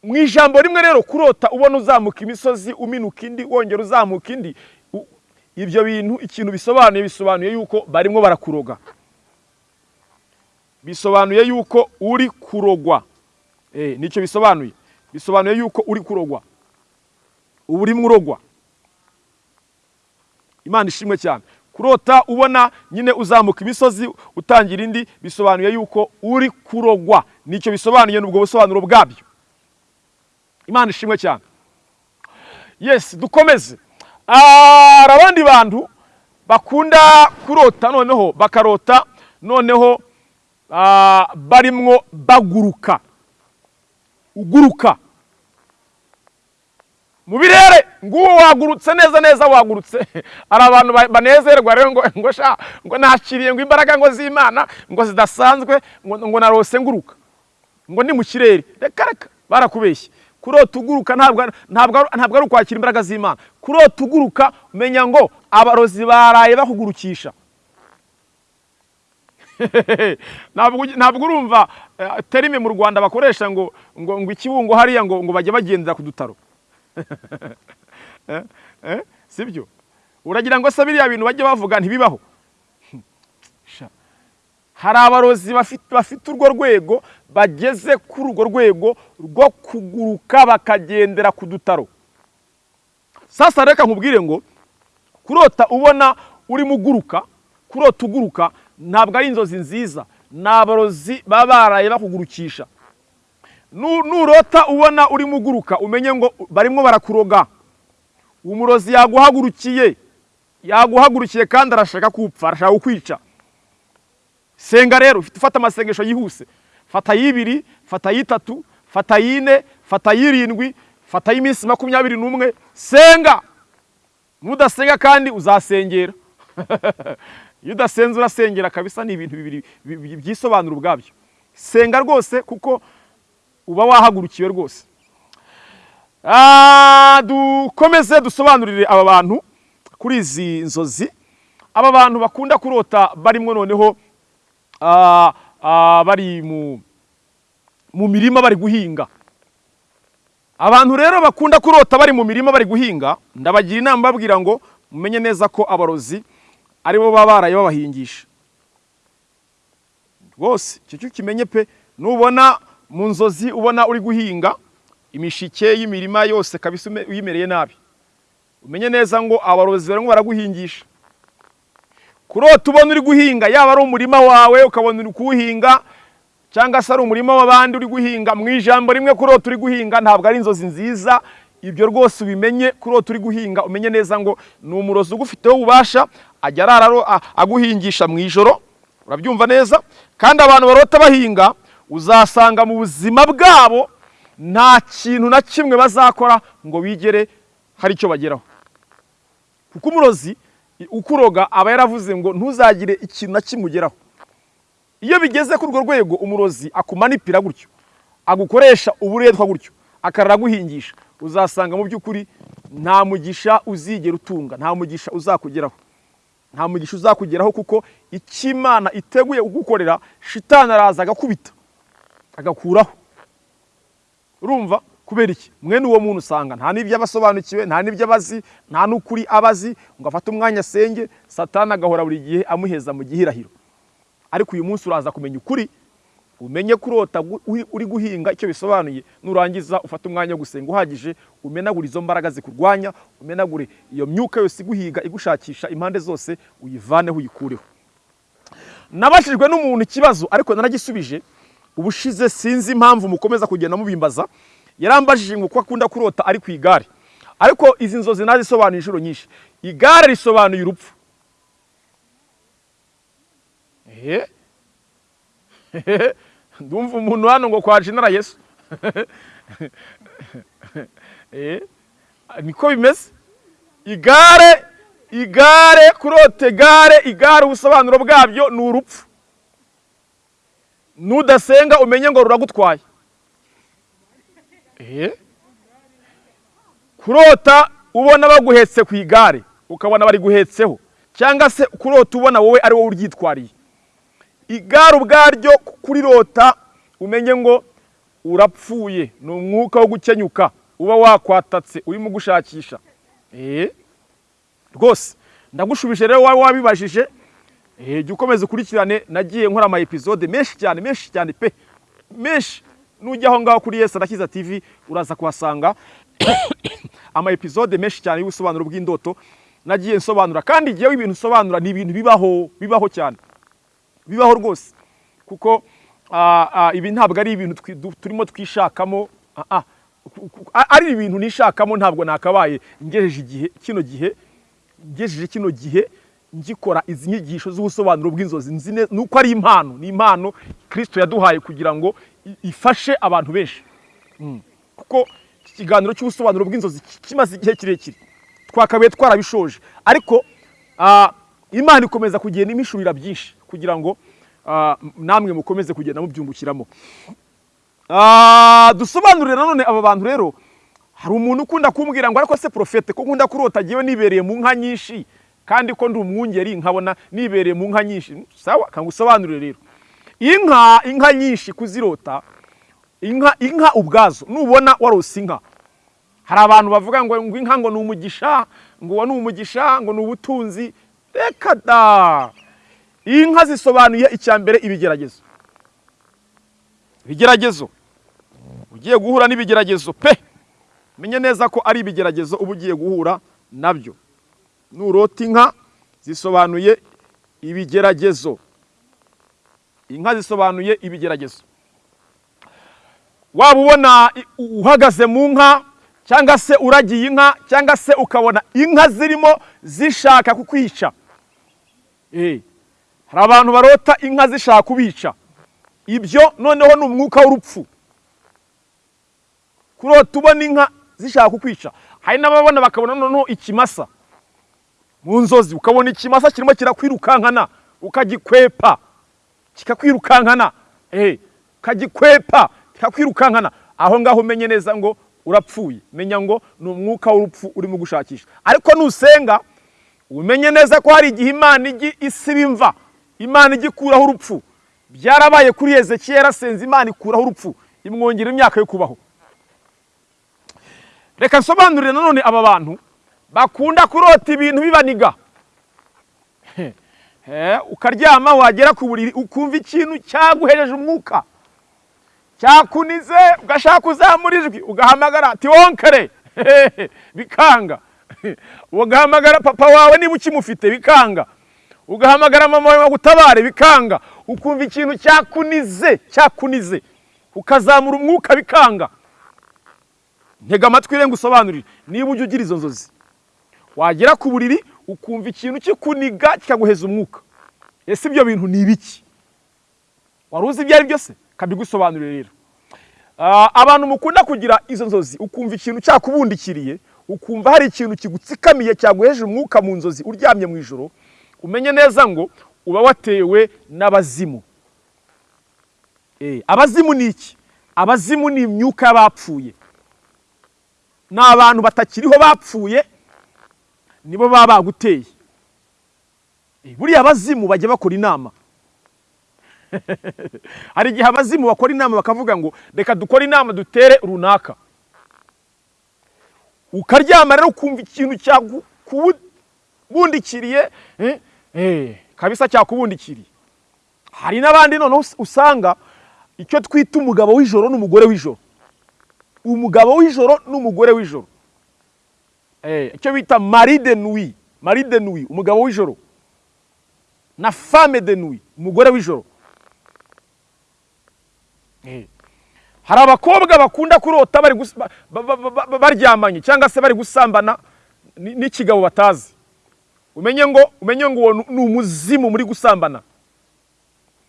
Mu ijambo rimwe rero kurota ubona uzamuka imisozi uminuka indi wongera uzamuka indi ibyo bintu ikintu bisobanuye bisobanuye yuko barimo barakuroga. Bisobanuye yuko uri kurogwa. Eh ni cyo bisobanuye. Bisobanuye yuko uri kurogwa. Uba urimo urogwa. Imana ishimwe cyane. Kurota ubona nyine uzamuka imisozi utangira indi bisobanuye yuko uri kurogwa. Nicyo bisobanuye n'ubwo busobanuro bwabyo. Imana ishimwe cyane. Yes dukomeze. Ah, hari abandi bantu bakunda kurota noneho bakarota noneho ah, barimwo baguruka. Uguruka. Mu birere nguwo wagurutse neza neza wagurutse. Hari abantu ba- banezerwa rero ngo ngo sha ngo nakiriye ngo imbaraga ngo z'imana ngo zidasanzwe ngo narose nguruka. Ngo ni mu kirere. Reka reka barakubeshye. Kurota uguruka ntabwo ari- ukwakira imbaraga z'imana kurota uguruka umenya ngo abarozi baraye bakugurukisha ntabwo urumva eh, terime mu rwanda bakoresha ngo ngo ngo ikibungo hariya ngo ngo bajye bagendera ku dutaro Eh? Eh? sibyo uragira ngo se biriya bintu bajye bavuga ntibibaho. Hari abarozi bafite urwo rwego bageze kuri urwo rwego rwo kuguruka bakagendera ku dutaro. Sasa reka nkubwire ngo kurota ubona urimo uguruka kurota uguruka ntabwo ari inzozi nziza. Ni abarozi baba baraye bakugurukisha. Nu- nurota ubona urimo uguruka umenye ngo barimo barakuroga. Umurozi yaguhagurukiye yaguhagurukiye kandi arashaka kupfa arashaka kukwica. Senga rero ufite ufata amasengesho yihuse. Fata y'ibiri fata y'itatu fata y'ine fata y'irindwi fata y'iminsi makumyabiri n'umwe. Senga! Nudasenga kandi uzasengera. Iyo udasenze urasengera kabisa ni ibintu bibiri bi- bi- byisobanura ubwabyo. Senga rwose kuko uba wahagurukiwe rwose. Ah, dukomeze dusobanurire aba bantu kuri izi nzozi. Aba bantu bakunda kurota barimo noneho bari mu mirima bari guhinga. Abantu rero bakunda kurota bari mu mirima bari guhinga. Ndabagira inama babwira ngo mumenye neza ko abarozi ari bo baba baraye babahingisha. Rwose icyo cyo kimenye pe nubona mu nzozi ubona uri guhinga imishike y'imirima yose kabisa uyimereye nabi. Umenye neza ngo abarozi barimo baraguhingisha. Kurota ubona uri guhinga yaba ari umurima wawe ukabona uri kuwuhinga cyangwa se ari umurima w'abandi uri guhinga mu ijambo rimwe kurota uri guhinga ntabwo ari inzozi nziza ibyo rwose ubimenye kurota uri guhinga umenye neza ngo ni umurozi ugufiteho ububasha ajya arara aro- a- aguhingisha mu ijoro urabyumva neza? Kandi abantu barota bahinga uzasanga mu buzima bwabo nta kintu na kimwe bazakora ngo bigere hari icyo bageraho. Kuko umurozi ukuroga aba yaravuze ngo ntuzagire ikintu na kimwe ugeraho. Iyo bigeze kuri urwo rwego umurozi akumanipira gutyo agukoresha uburetwa gutyo akarara aguhingisha uzasanga mu by'ukuri nta mugisha uzigera utunga nta mugisha uzakugeraho. Nta mugisha uzakugeraho kuko icyo imana iteguye kugukorera shitani araza agakubita agakuraho. Urumva? Kubera iki? Mwene uwo muntu usanga nta n'ibyo aba asobanukiwe nta n'ibyo aba azi nta n'ukuri aba azi ngo afate umwanya asenge satani agahora buri gihe amuheza mu gihirahiro. Ariko uyu munsi uraza kumenya ukuri umenye kurota uri guhinga icyo bisobanuye nurangiza ufate umwanya wo gusenga uhagije umenagure izo mbaraga zikurwanya umenagure iyo myuka yose iguhiga igushakisha impande zose uyivaneho uyikureho. Nabashijwe n'umuntu ikibazo ariko naragisubije ubushize sinzi impamvu mukomeza kugenda mubimbaza yarambajije ngo ko akunda kurota ari ku igare. Ariko izi nzozi nazisobanuye inshuro nyinshi. Igare risobanuye urupfu. Ndumva umuntu hano ngo kwa jinara yesu. Niko bimeze? Igare igare kurota igare igare ubusobanuro bwabyo ni urupfu. Nudasenga umenye ngo ruragutwaye? Kurota ubona baguhetse ku igare ukabona bari guhetseho cyangwa se kurota ubona wowe ari wowe uryitwariye. Igare ubwaryo kurirota umenye ngo urapfuye ni umwuka wo gukenyuka uba wakwatatse urimo gushakisha. Eh, rwose ndagushubije rero waba wabibajije Eh, jya ukomeza ukurikirane nagiye nkora ama episode menshi cyane menshi cyane pe menshi. Nujya aho ngaho kuri Yesu Arakiza TV uraza kuhasanga ama episode menshi cyane y'ubusobanuro bw'indoto. Nagiye nsobanura kandi igihe ibintu nsobanura ni ibintu bibaho bibaho cyane. Bibaho rwose. Kuko ibi ntabwo ari ibintu turimo twishakamo. Ari ibintu nishakamo ntabwo nakabaye. Ngejeje igihe kino gihe ngejeje kino gihe ngikora izi nyigisho z'ubusobanuro bw'inzozi. Ni uko ari impano. Ni impano kirisito yaduhaye kugira ngo ifashe abantu benshi. Mm. kuko iki kiganiro cy'ubusobanuro bw'inzozi ki- kimaze igihe kirekire. Twakabaye twarabishoje. Ariko imana ikomeza kugenda imishurira byinshi kugira ngo namwe mukomeze kugenda mubyungukiramo. Dusobanurire nanone aba bantu rero hari umuntu ukunda kumbwira ngo ariko se profete ko nkunda kurota agiye nibereye mu nka nyinshi? Kandi ko ndi umwungeri nkabona nibereye mu nka nyinshi. Sawa kangusobanurire rero. Inka inka nyinshi kuzirota. Inka inka ubwazo. Nubona warose inka hari abantu bavuga ngo ngo inka ngo ni umugisha ngo uwo ni umugisha ngo ni ubutunzi. Reka da! Inka zisobanuye icya mbere ibigeragezo. Ibigeragezo. Ugiye guhura n'ibigeragezo pe! Menye neza ko ari ibigeragezo uba ugiye guhura na byo. Nurota inka zisobanuye ibigeragezo. Inka zisobanuye ibigeragezo. Waba ubona uhagaze mu nka cyangwa se uragiye inka cyangwa se ukabona inka zirimo zishaka kukwica. Eh, hari abantu barota inka zishaka kubica. Ibyo noneho ni umwuka w'urupfu. Kurota ubona inka zishaka kukwica. Hari n'ababona bakabona noneho ikimasa. Mu nzozi ukabona ikimasa kirimo kirakwirukankana ukagikwepa. Kikakwirukankana ukagikwepa kikakwirukankana aho ngaho umenye neza ngo urapfuye. Menya ngo ni umwuka w'urupfu urimo gushakisha. Ariko nusenga umenye neza ko hari igihe imana ijya isiba imva imana ijya ikuraho urupfu. Byarabaye kuri hezekiya yarasenze imana ikuraho urupfu. Imwongera imyaka yo kubaho. Reka nsobanurire nanone aba bantu bakunda kurota ibintu bibaniga. Ukaryama wagera ku buriri ukumva ikintu cyaguhereje umwuka. Cyakunize ugashaka kuzamura ijwi ugahamagara ati wonkere. Bikanga. Ugahamagara papa wawe niba ukimufite bikanga. Ugahamagara mama wawe bagutabare bikanga. Ukumva ikintu cyakunize cyakunize ukazamura umwuka bikanga. Ntega amatwi rero ngusobanurire niba ujya ugira izo nzozi. Wagera ku buriri ukumva ikintu kikuniga kikaguheza umwuka. Ese ibyo bintu ni ibiki? Wari uzi ibyo ari byo se kabigusobanurire rero. Ah, abantu mukunda kugira izo nzozi. Ukumva ikintu cyakubundikiriye ukumva hari ikintu kigutsikamiye cyaguheje umwuka mu nzozi uryamye mu ijoro umenye neza ngo uba watewe n'abazimu. Eh, abazimu ni iki? Abazimu ni imyuka y'abapfuye. Ni abantu batakiriho bapfuye nibo baba baguteye. Eh, buriya abazimu bajya bakora inama. Hari igihe abazimu bakora inama bakavuga ngo reka dukore inama dutere runaka. Ukaryama rero ukumva ikintu cyakubundikiriye eh, eh, kabisa cyakubundikiriye. Hari n'abandi noneho us- usanga icyo twita umugabo w'ijoro n'umugore w'ijoro. Umugabo w'ijoro n'umugore w'ijoro. Icyo bita mari de nuit. Mari de nuit. Umugabo w'ijoro. Na femme de nuit. Umugore w'ijoro. Eh. hari abakobwa bakunda kurota baryamanye cyangwa se bari gusambana ni- n'ikigabo batazi. Umenye ngo umenye ngo ni umuzimu muri gusambana.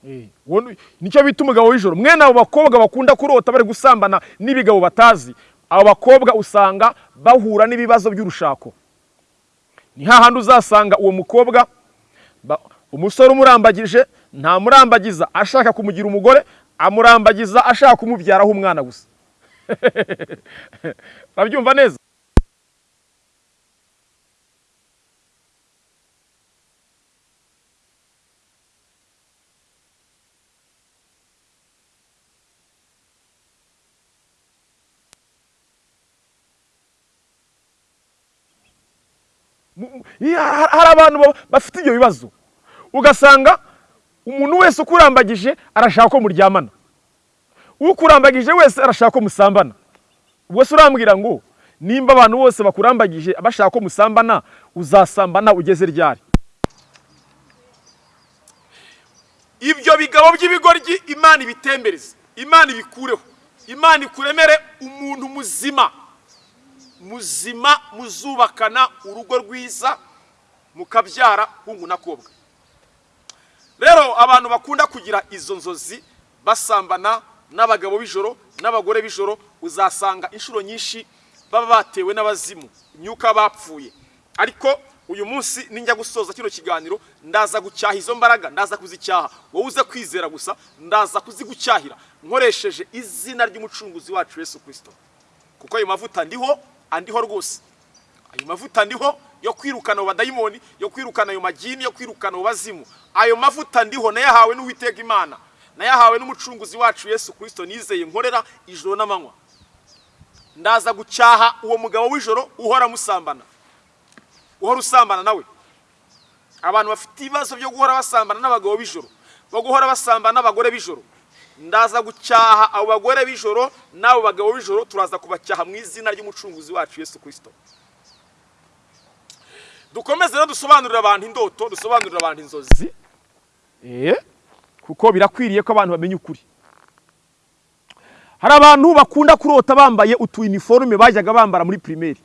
Eh, ni cyo bita umugabo w'ijoro. Mwene abo bakobwa bakunda kurota bari gusambana n'ibigabo batazi. Abo bakobwa usanga bahura n'ibibazo by'urushako. Ni hahandi uzasanga uwo mukobwa umusore umurambagije ntamurambagiza ashaka kumugira umugore amurambagiza ashaka kumubyaraho umwana gusa. Urabyumva neza? Hari abantu ba- bafite ibyo bibazo. Ugasanga umuntu wese ukurambagije arashaka ko muryamana. Ukurambagije wese arashaka ko musambana. Ubwo se urambwira ngo nimba abantu bose bakurambagije bashaka ko musambana uzasambana ugeze ryari? Ibyo bigabo by'ibigoryi imana ibitembereze imana ibikureho. Imana ikuremere umuntu muzima. Muzima muzubakana urugo rwiza mukabyara hungu n'akobwa rero abantu bakunda kugira izo nzozi basambana n'abagabo b'ijoro n'abagore b'ijoro uzasanga inshuro nyinshi baba batewe n'abazimu imyuka bapfuye. Ariko uyu munsi ninjya gusoza kino kiganiro ndaza gucyaha izo mbaraga ndaza kuzicyaha. Wowe uze kwizera gusa ndaza kuzigucyahira nkoresheje izina ry'umucunguzi wacu Yesu Kristo. Kuko ayo mavuta ndiho andiho rwose. Ayo mavuta ndiho yo kwirukana abo yo kwirukana ayo magini yo kwirukana abo ayo mavuta ndiho nayahawe n'uwiteka imana. Nayahawe n'umucunguzi wacu yesu kirisito nizeye nkorera ijoro n'amanywa. Ndaza gucyaha uwo mugabo w'ijoro uhora musambana. Uhora usambana nawe. Abantu bafite ibibazo byo guhora basambana n'abagabo b'ijoro bo guhora basambana n'abagore b'ijoro. Ndaza gucyaha abo bagore b'ijoro n'abo bagabo b'ijoro turaza kubacyaha mu izina ry'umucunguzi wacu yesu kirisito dukomeze rero dusobanurire abantu indoto dusobanurire abantu inzozi. Eh? Kuko birakwiriye ko abantu bamenya ukuri. Hari abantu bakunda kurota bambaye utu uniforme bajyaga bambara muri primaire.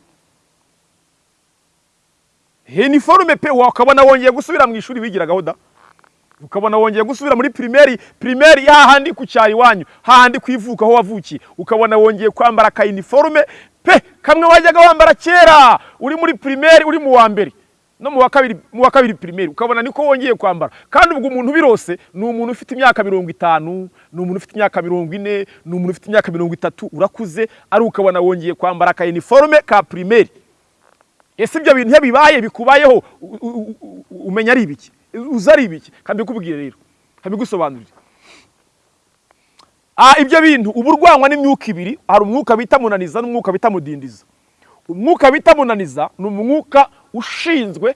Uniforme pe wakabona wongeye gusubira mu ishuri wigiragaho da? Ukabona wongeye gusubira muri primaire primaire hahandi ku cyari wanyu hahandi kwivuka aho wavukiye. Ukabona wongeye kwambara ka uniforme pe kamwe wajyaga wambara kera uri muri primaire uri mu wa mbere no mu wa kabiri mu wa kabiri primaire ukabona niko wongeye kwambara. Kandi ubwo umuntu birose ni umuntu ufite imyaka mirongo itanu ni umuntu ufite imyaka mirongo ine ni umuntu ufite imyaka mirongo itatu urakuze ari ukabona wongeye kwambara ka uniforme ka primaire ese ibyo bintu iyo bibaye bikubayeho umenya ari ibiki? Uzi ari ibiki? Kabikubwire rero. Kabigusobanurire ah ibyo bintu uba urwanywa n'imyuka ibiri hari umwuka bita munaniza n'umwuka bita mudindiza. Umwuka bita munaniza ni umwuka ushinzwe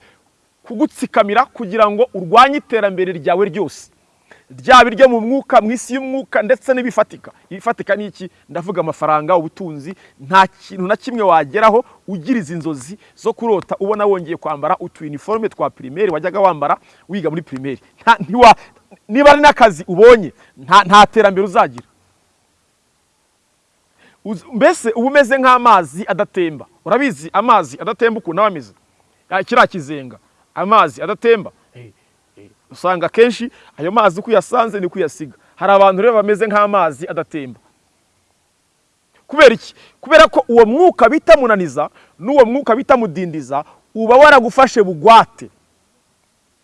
kugutsikamira kugira ngo urwanye iterambere ryawe ryose. Ryaba iryo mu mwuka mu isi y'umwuka ndetse n'ibifatika. Ibifatika ni iki? Ndavuga amafaranga ubutunzi. Nta kintu na kimwe wageraho ugira izi nzozi zo kurota ubona wongeye kwambara. Utu uniforme twa primaire wajyaga wambara wiga muri primaire. Niba ari n'akazi ubonye nta terambere uzagira. Uz- mbese uba umeze nk'amazi adatemba. Urabizi amazi adatemba ukuntu aba ameze? Kiriya kizenga. Amazi adatemba. Usanga akenshi ayo mazi uko uyasanze niko uyasiga. Hari abantu rero bameze nk'amazi adatemba. Kubera iki? Kubera ko uwo mwuka bita munaniza n'uwo mwuka bita mudindiza uba waragufashe bugwate.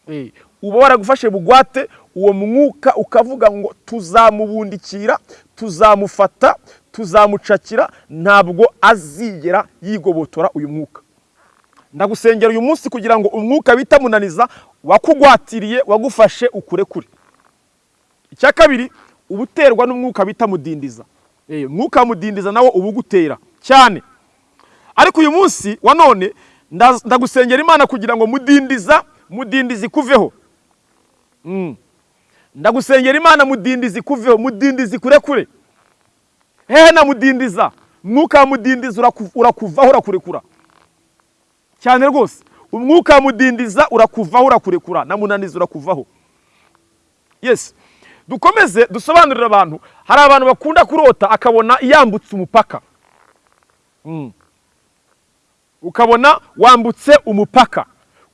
Eh, uba waragufashe bugwate uwo mwuka ukavuga ngo tuzamubundikira tuzamufata tuzamucakira ntabwo azigera yigobotora uyu mwuka. Ndagusengera uyu munsi kugira ngo umwuka bita munaniza wakugwatiriye wagufashe ukure kure icya kabiri uba uterwa n'umwuka bita mudindiza. Eh, umwuka mudindiza nawo uba ugutera cyane. Ariko uyu munsi wa none nda- ndagusengera imana kugira ngo mudindiza mudindizi kuveho Mm. ndagusengera imana mudindizi kuveho mudindizi kure kure hehe na mudindiza umwuka wa mudindiza uraku- urakuvaho urakurekura. Cyane rwose. Umwuka mudindiza urakuvaho urakurekura. Na munaniza urakuvaho. Yes. Dukomeze dusobanurire abantu. Hari abantu bakunda kurota akabona yambutse umupaka. Mm. ukabona wambutse umupaka.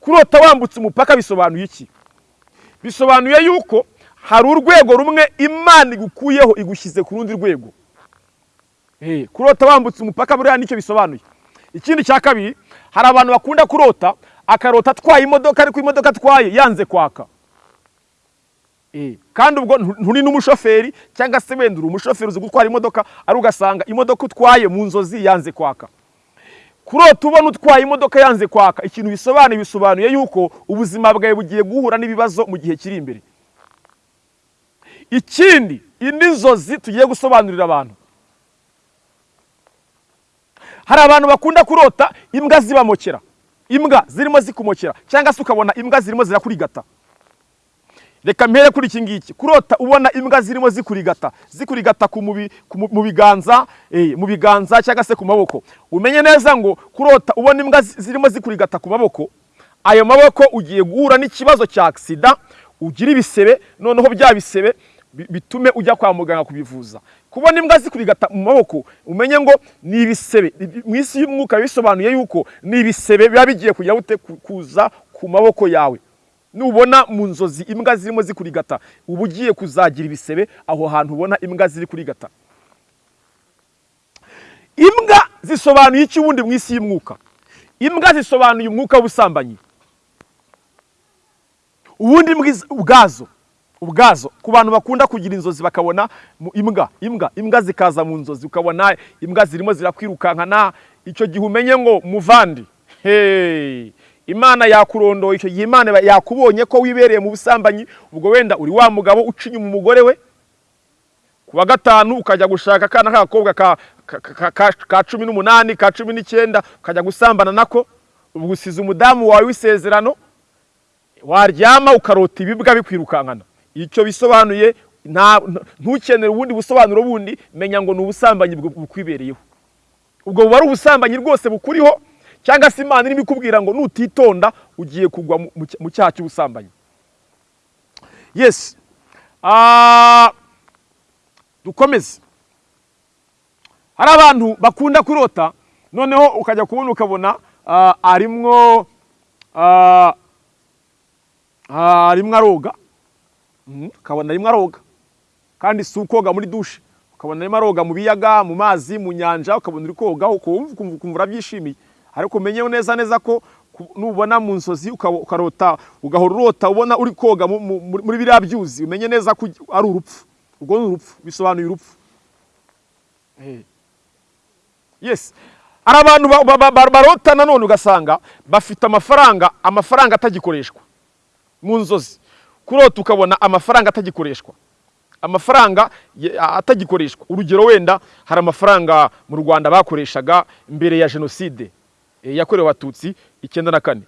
Kurota wambutse umupaka bisobanuye iki? Bisobanuye yuko hari urwego rumwe imana igukuyeho igushyize ku rundi rwego. Eh, kurota wambutse umupaka buriya ni cyo bisobanuye. Ikindi cya kabiri hari abantu bakunda kurota akarota atwaye imodoka ariko imodoka atwaye yanze kwaka. Eh, kandi ubwo ntu- nturi n'umushoferi cyangwa se wenda uri umushoferi uzi gutwara imodoka ari ugasanga imodoka utwaye mu nzozi yanze kwaka. Kurota ubona utwaye imodoka yanze kwaka ikintu bisobanuye bisobanuye yuko ubuzima bwawe bugiye guhura n'ibibazo mu gihe kiri imbere. Ikindi indi nzozi tugiye gusobanurira abantu. Hari abantu bakunda kurota imbwa zibamokera. Imbwa zirimo zikumokera cyangwa se ukabona imbwa zirimo zirakurigata reka mpere kuri iki ngiki. Kurota ubona imbwa zirimo zikurigata. Zikurigata mu- biganza eh, mu biganza cyangwa se ku maboko. Umenye neza ngo kurota ubona imbwa zi- zirimo zikurigata ku maboko. Ayo maboko ugiye guhura n'ikibazo cya agisida ugira ibisebe noneho bya bisebe bi- bitume ujya kwa muganga kubivuza. Kubona imbwa zikurigata mu maboko umenye ngo ni ibisebe. Ibi- mu isi y'umwuka bisobanuye yuko ni ibisebe biba bigiye kujya kuza ku maboko yawe. Nubona mu nzozi imbwa zirimo zikurigata uba ugiye kuzagira ibisebe aho hantu ubona imbwa ziri kurigata. Imbwa zisobanuye iki ubundi mu isi y'umwuka? Imbwa zisobanuye umwuka w'ubusambanyi. Ubundi ubwazo ubwazo. Ku bantu bakunda kugira inzozi bakabona imbwa. Imbwa imbwa zikaza mu nzozi ukabona imbwa zirimo zirakwirukankana icyo gihe umenye ngo muvandi. Imana yakurondoye icyo gihe imana yakubonye ko wibereye mu busambanyi ubwo wenda uri wa mugabo uca inyuma umugore we. Ku wa gatanu ukajya gushaka akana k'agakobwa ka, cumi n'umunani ka cumi n'icyenda ukajya gusambana nako. Usize umudamu wawe w'isezerano waryama ukarota ibibwa bikwirukankana. Icyo bisobanuye ntukenere ubundi busobanuro bundi menya ngo ni ubusambanyi bukwibereyeho. Ubwo buba ari ubusambanyi rwose bukuriho cyangwa se imana irimo ikubwira ngo nutitonda ugiye kugwa mu- mu cya- mu cyaha cy'ubusambanyi. Yes. Ah, dukomeze. Hari abantu bakunda kurota noneho ukajya kubona ukabona ah, arimwo ah, arimwo aroga. Ukabona arimwo aroga. Kandi si ukoga muri dushe ukabona arimo aroga mu biyaga mu mazi mu nyanja ukabona uri koga ukumva urabyishimiye ariko umenye neza neza ko nubona mu nzozi ukarota ugahora urota ubona uri koga mu- mu- muri biriya byuzi. Umenye neza ko ari urupfu. Ubwo ni urupfu. Bisobanuye urupfu. Eh. yes. Hari abantu ba- ba- ba- barota nanone ugasanga bafite amafaranga amafaranga atagikoreshwa. Mu nzozi kurota ukabona amafaranga atagikoreshwa. Amafaranga atagikoreshwa. Urugero wenda hari amafaranga mu rwanda bakoreshaga mbere ya jenoside eh, yakorewe abatutsi icyenda na kane.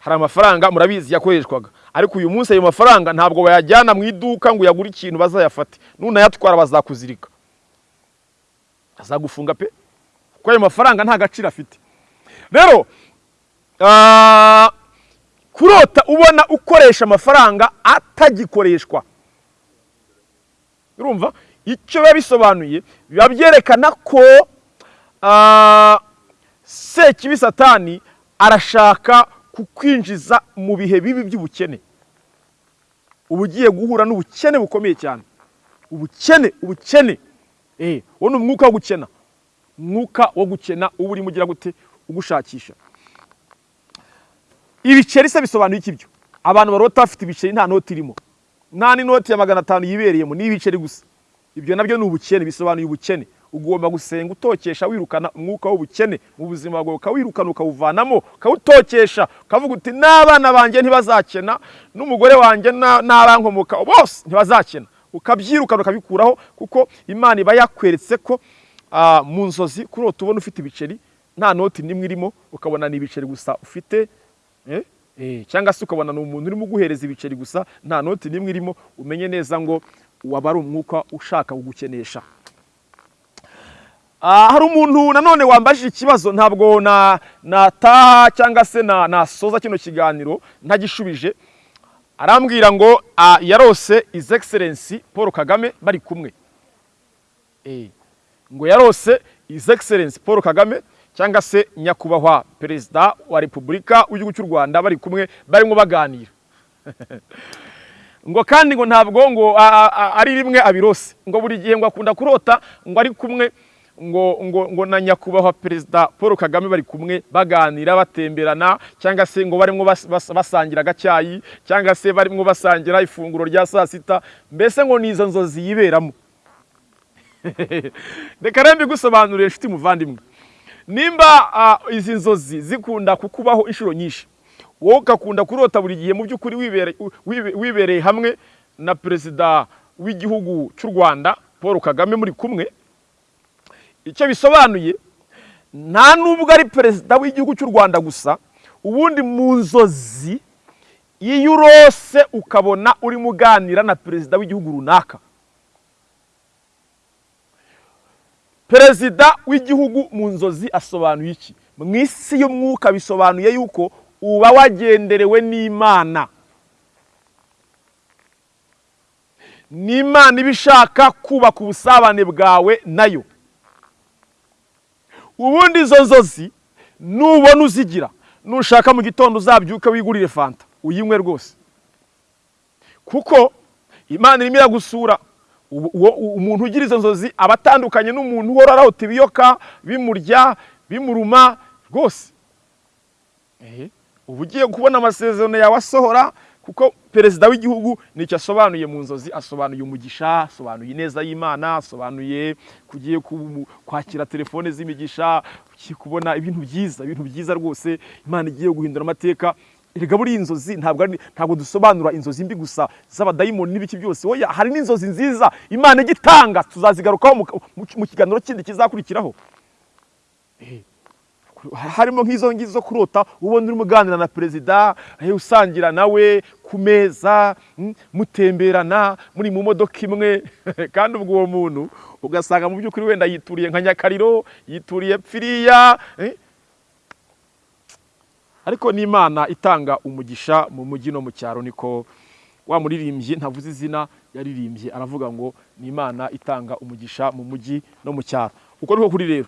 Hari amafaranga murabizi yakoreshwaga. Ariko uyu munsi ayo mafaranga ntabwo bayajyana mu iduka ngo uyagure ikintu bazayafate. Nunayatwara bazakuzirika. Azagufunga pe? Kuko ayo mafaranga nta gaciro afite. Rero ah, kurota ubona ukoresha amafaranga atagikoreshwa. Urumva? Icyo biba bisobanuye biba byerekana ko ah, sekibi satani arashaka kukwinjiza mu bihe bibi by'ubukene. Uba ugiye guhura n'ubukene bukomeye cyane. Ubukene ubukene. Eh uwo ni umwuka wo gukena. Mwuka wo gukena uba urimo ugira gute? Ugushakisha. Ibiceri se bisobanuye iki byo? Abantu barota bafite ibiceri nta noti irimo. Nta n'inoti ya magana atanu yibereyemo ni ibiceri gusa. Ibyo na byo ni ubukene bisobanuye ubukene. Ugomba gusenga utokesha wirukana umwuka w'ubukene. Mu buzima bwawe ukawirukana ukawuvanamo ukawutokesha. Ukavuga uti n'abana banjye ntibazakena n'umugore wanjye na- n'abankomoka. Bose ntibazakena ukabyirukana ukabikuraho kuko imana iba yakweretse ko mu nzozi kuri uwo tubona ufite ibiceri nta noti n'imwe irimo ukabona ni ibiceri gusa ufite cyangwa se ukabona ni umuntu urimo uguhereza ibiceri gusa nta noti n'imwe irimo umenye neza ngo waba ari umwuka ushaka kugukenesha. Ah, hari umuntu nanone wambajije ikibazo ntabwo na nataha cyangwa se na nasoza kino kiganiro ntagishubije. Arambwira ngo ah, yarose his excellence paul kagame bari kumwe. Eh, ngo yarose his excellence paul kagame cyangwa se nyakubahwa perezida wa repubulika w'igihugu cy'u rwanda bari kumwe barimo baganira. Ngo kandi ngo ntabwo ngo ari rimwe abirose. Ngo buri gihe ngo akunda kurota ngo ari kumwe ngo ngo ngo na nyakubahwa perezida paul kagame bari kumwe baganira batemberana cyangwa se ngo barimo bas- bas- basangira agacyayi cyangwa se barimo basangira ifunguro rya saa sita. Mbese ngo ni izo nzozi yiberamo? Reka rero mbigusobanurire inshuti muvandimwe. Nimba ah, izi nzozi zikunda kukubaho inshuro nyinshi wowe ugakunda kurota buri gihe mu by'ukuri wibere- wibe- wibereye hamwe na perezida w'igihugu cy'u rwanda paul kagame muri kumwe. Icyo bisobanuye nta nubwo ari perezida w'igihugu cy'u rwanda gusa ubundi mu nzozi iyo urose ukabona urimo uganira na perezida w'igihugu runaka. Perezida w'igihugu mu nzozi asobanuye iki? Mu isi y'umwuka bisobanuye yuko uba wagenderewe n'imana. N'imana iba ishaka kubaka ubusabane bwawe na yo. Ubundi izo nzozi nubona uzigira nushaka mu gitondo uzabyuka wigurire fanta uyinywe rwose. Kuko imana irimo iragusura. Umuntu ugira izo nzozi aba atandukanye n'umuntu uhora arahota ibiyoka bimurya bimuruma rwose. Uba ugiye kubona amasezerano yawe asohora kuko perezida w'igihugu ni cyo asobanuye mu nzozi asobanuye umugisha asobanuye ineza y'imana asobanuye kugiye ku- kwakira telefone z'imigisha kubona ibintu byiza ibintu byiza rwose imana igiye guhindura amateka. Erega buriya inzozi ntabwo dusobanura inzozi mbi gusa z'abadayimoni n'ibiki byose oya hari n'inzozi nziza imana ijya itanga tuzazigarukaho mu- kiganiro kindi kizakurikiraho harimo nk'izo ngizo zo kurota ubona urimo uganira na perezida eh, usangira nawe ku meza mm, mutemberana muri mu modoka imwe kandi ubwo uwo muntu ugasanga mu by'ukuri wenda yituriye nka nyakariro yituriye pfiriya eh. Ariko n'imana itanga umugisha mu mujyi no mu cyaro niko wa muririmbyi ntavuze izina yaririmbye aravuga ngo ni imana itanga umugisha mu mujyi no mu cyaro. Uko niko kuri rero.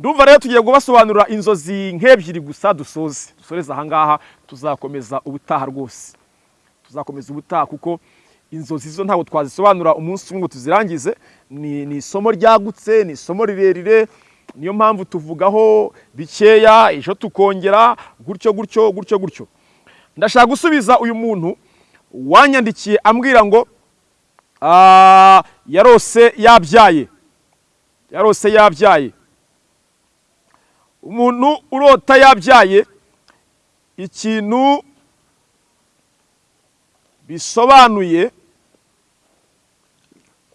Ndumva rero tugiye kubasobanurira inzozi nk'ebyiri gusa dusoze. Dusoreze ahangaha tuzakomeza ubutaha rwose. Tuzakomeza ubutaha kuko inzozi zo ntabwo twazisobanura umunsi umwe ngo tuzirangize. Ni ni isomo ryagutse ni isomo rirerire. Niyo mpamvu tuvugaho bikeya ejo tukongera gutyo gutyo gutyo gutyo. Ndashaka gusubiza uyu muntu wanyandikiye ambwira ngo ah, yarose yabyaye. Yarose yabyaye. Umuntu urota yabyaye ikintu bisobanuye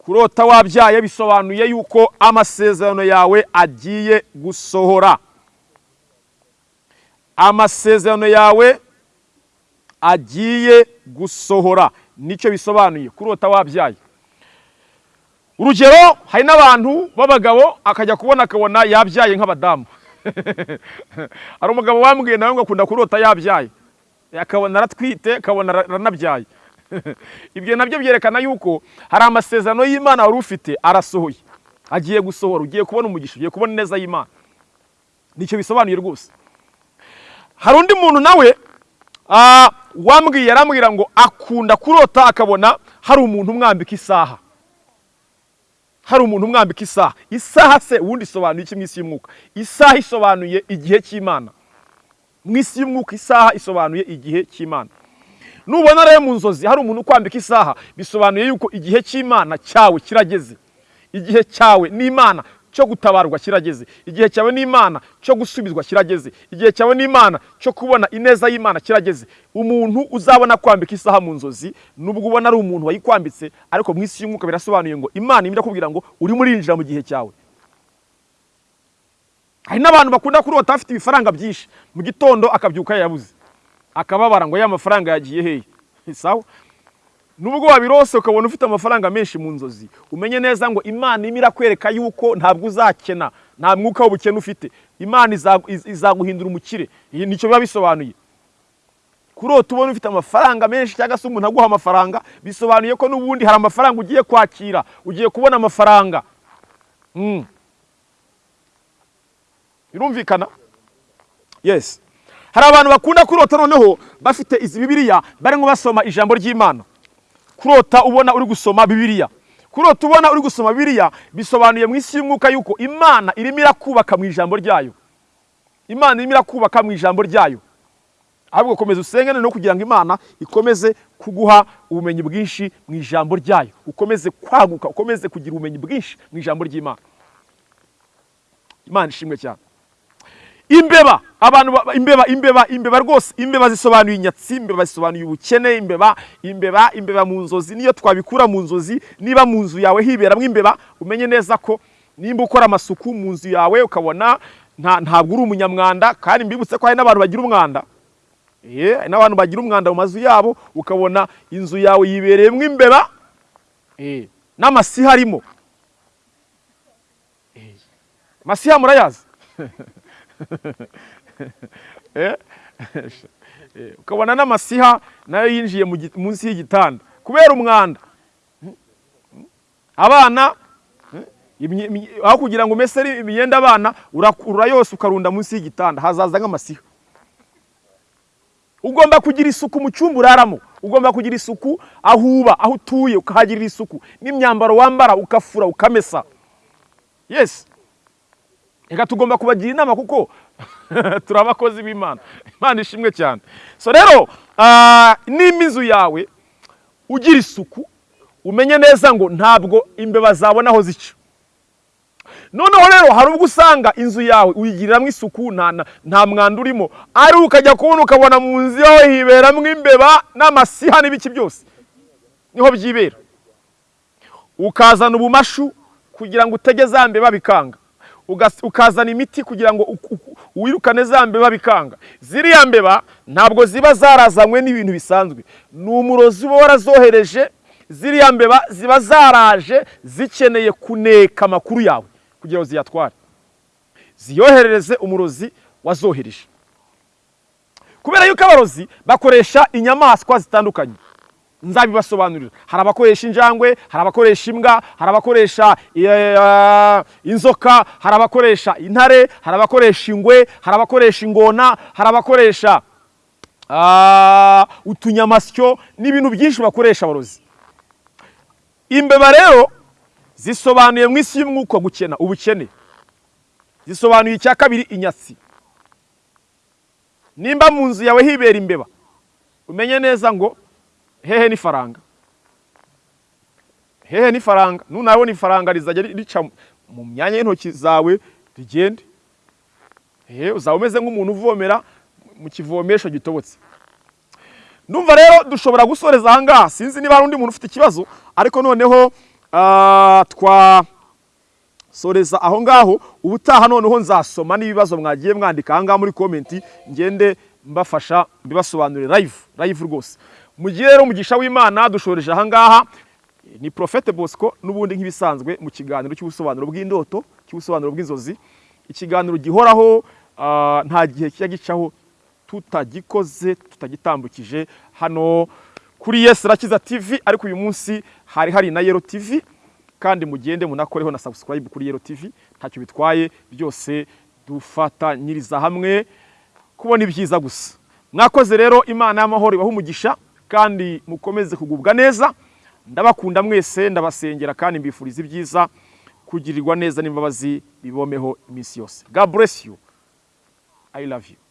kurota wabyaye bisobanuye yuko amasezerano yawe agiye gusohora. Amasezerano yawe agiye gusohora. Nicyo bisobanuye kurota wabyaye. Urugero hari n'abantu b'abagabo akajya kubona akabona yabyaye nk'abadamu. Hari umugabo wambwiye nawe ngo akunda kurota yabyaye. Akabona aratwite akabona aranabyaye. ibyo na byo byerekana yuko hari amasezerano y'imana wari ufite arasohoye. Agiye gusohora ugiye kubona umugisha ugiye kubona ineza y'imana. Nicyo bisobanuye rwose. Hari undi muntu nawe wambwiye arambwira ngo akunda kurota akabona hari umuntu umwambika isaha. Hari umuntu umwambika isaha. Isaha se ubundi isobanuye iki mu isi y'umwuka? Isaha isobanuye igihe cy'imana. Mu isi y'umwuka isaha isobanuye igihe cy'imana. Nubona rero mu nzozi hari umuntu ukwambika isaha bisobanuye yuko igihe cy'imana cyawe kirageze. Igihe cyawe n'imana cyo gutabarwa kirageze. Igihe cyawe n'imana cyo gusubizwa kirageze. Igihe cyawe n'imana cyo kubona ineza y'imana kirageze. Umuntu uzabona kwambika isaha mu nzozi nubwo ubona ari umuntu wayikwambitse ariko mu isi y'umwuka birasobanuye ngo imana irimo irakubwira ngo urimo urinjira mu gihe cyawe hari n'abantu bakunda kurota bafite ibifaranga byinshi. Mu gitondo akabyuka yabuze. Akababara ngo ya mafaranga yagiye hehe sawa? Nubwo wabirose ukabona ufite amafaranga menshi mu nzozi umenye neza ngo imana irimo irakwereka yuko ntabwo uzakena nta mwuka w'ubukene ufite. Imana izagu- iz- izaguhindura umukire. Nicyo biba bisobanuye kurota ubona ufite amafaranga menshi cyangwa se umuntu aguha amafaranga bisobanuye ko n'ubundi hari amafaranga ugiye kwakira ugiye kubona amafaranga. Mm. birumvikana? Yes. Hari abantu bakunda kurota noneho bafite izi bibiliya barimo basoma ijambo ry'imana. Kurota ubona uri gusoma bibiliya. Kurota ubona uri gusoma bibiliya bisobanuye mu isi y'umwuka yuko imana irimo irakubaka mu ijambo ryayo. Imana irimo irakubaka mu ijambo ryayo. Ahubwo komeza usenge no kugira ngo imana ikomeze kuguha ubumenyi bwinshi mu ijambo ryayo. Ukomeze kwaguka ukomeze kugira ubumenyi bwinshi mu ijambo ry'imana. Imana ishimwe cyane. Imbeba abantu ba- imbeba imbeba imbeba rwose imbeba zisobanuye inyatsi imbeba zisobanuye ubukene imbeba imbeba imbeba mu nzozi niyo twabikura mu nzozi niba mu nzu yawe hiberamo imbeba umenye neza ko nimba ukora amasuku mu nzu yawe ukabona nta- ntabwo uri umunyamwanda kandi mbibutse ko hari n'abantu bagira umwanda. Hari n'abantu bagira umwanda mu mazu yabo ukabona inzu yawe yibereyemo imbeba n'amasiha arimo. Amasiha murayazi? ukabona n'amasiha na yo yinjiye munsi y'igitanda. Kubera umwanda. Abana eh, aho kugira ngo umese imyenda abana urakurura yose ukarunda munsi y'igitanda. Hazaza nk'amasiha. Ugomba kugira isuku mu cyumba uraramo. Ugomba kugira isuku aho uba aho utuye ukahagirira isuku. N'imyambaro wambara ukafura ukamesa. Yes. Reka tugomba kubagira inama kuko turi abakozi b'imana. Imana ishimwe cyane. So rero ah, nimba inzu yawe ugira isuku umenye neza ngo ntabwo imbeba zabona aho zica. Noneho rero hari ubwo usanga inzu yawe uyigiriramo isuku nta, mwanda urimo. Ari ukajya kubona ukabona mu nzu yawe hiberamo imbeba n'amasiha n'ibiki byose. Niho byibera. Ukazana ubumashu kugira ngo utege za mbeba bikanga. Ukazana imiti kugira ngo wirukane za mbeba bikanga. Ziriya mbeba ntabwo ziba zarazanywe n'ibintu bisanzwe. Ni umurozi uba warazohereje ziriya mbeba ziba zaraje zikeneye kuneka amakuru yawe kugira ngo ziyatware. Ziyoherereze umurozi wazohereje. Kubera yuko abarozi bakoresha inyamaswa zitandukanye nzabibasobanurira. Hari abakoresha injangwe hari abakoresha imbwa hari abakoresha eh, inzoka hari abakoresha intare hari abakoresha ingwe hari abakoresha ingona hari abakoresha ah, utunyamasyo n'ibintu byinshi bakoresha abarozi. Imbeba rero zisobanuye mu isi y'umwuka gukena ubukene. Zisobanuye icya kabiri inyatsi. Nimba mu nzu yawe hibera imbeba umenye neza ngo hehe n'ifaranga hehe n'ifaranga nunabona ifaranga rizajya rica mu myanya y'intoki zawe rigende. Uzaba umeze nk'umuntu uvomera mu kivomesho gitobotse. Ndumva rero dushobora gusoreza aha ngaha. Sinzi niba hari undi muntu ufite ikibazo ariko noneho ah, twasoreza aho ngaho. Ubutaha noneho nzasoma n'ibibazo mwagiye mwandika aha ngaha muri komenti ngende mbafasha mbibasobanurire live live rwose. Mu gihe rero umugisha w'imana dushoreje aha ngaha ni Prophete Bosco n'ubundi nk'ibisanzwe mu kiganiro cy'ubusobanuro bw'indoto cy'ubusobanuro bw'inzozi. Ikiganiro gihoraho ah, nta gihe kijya gicaho tutagikoze tutagitambukije. Hano kuri Yes Rakiza TV ariko uyu munsi hari hari na Yero TV kandi mugende munakoreho na subscribe kuri Yero TV ntacyo bitwaye byose dufatanyiriza hamwe kubona ibyiza gusa. Mwakoze rero imana y'amahoro ibaha umugisha. Kandi mukomeze kugubwa neza. Ndabakunda mwese ndabasengera kandi mbifuriza ibyiza kugirirwa neza n'imbabazi bibomeho iminsi yose. God bless you. I love you.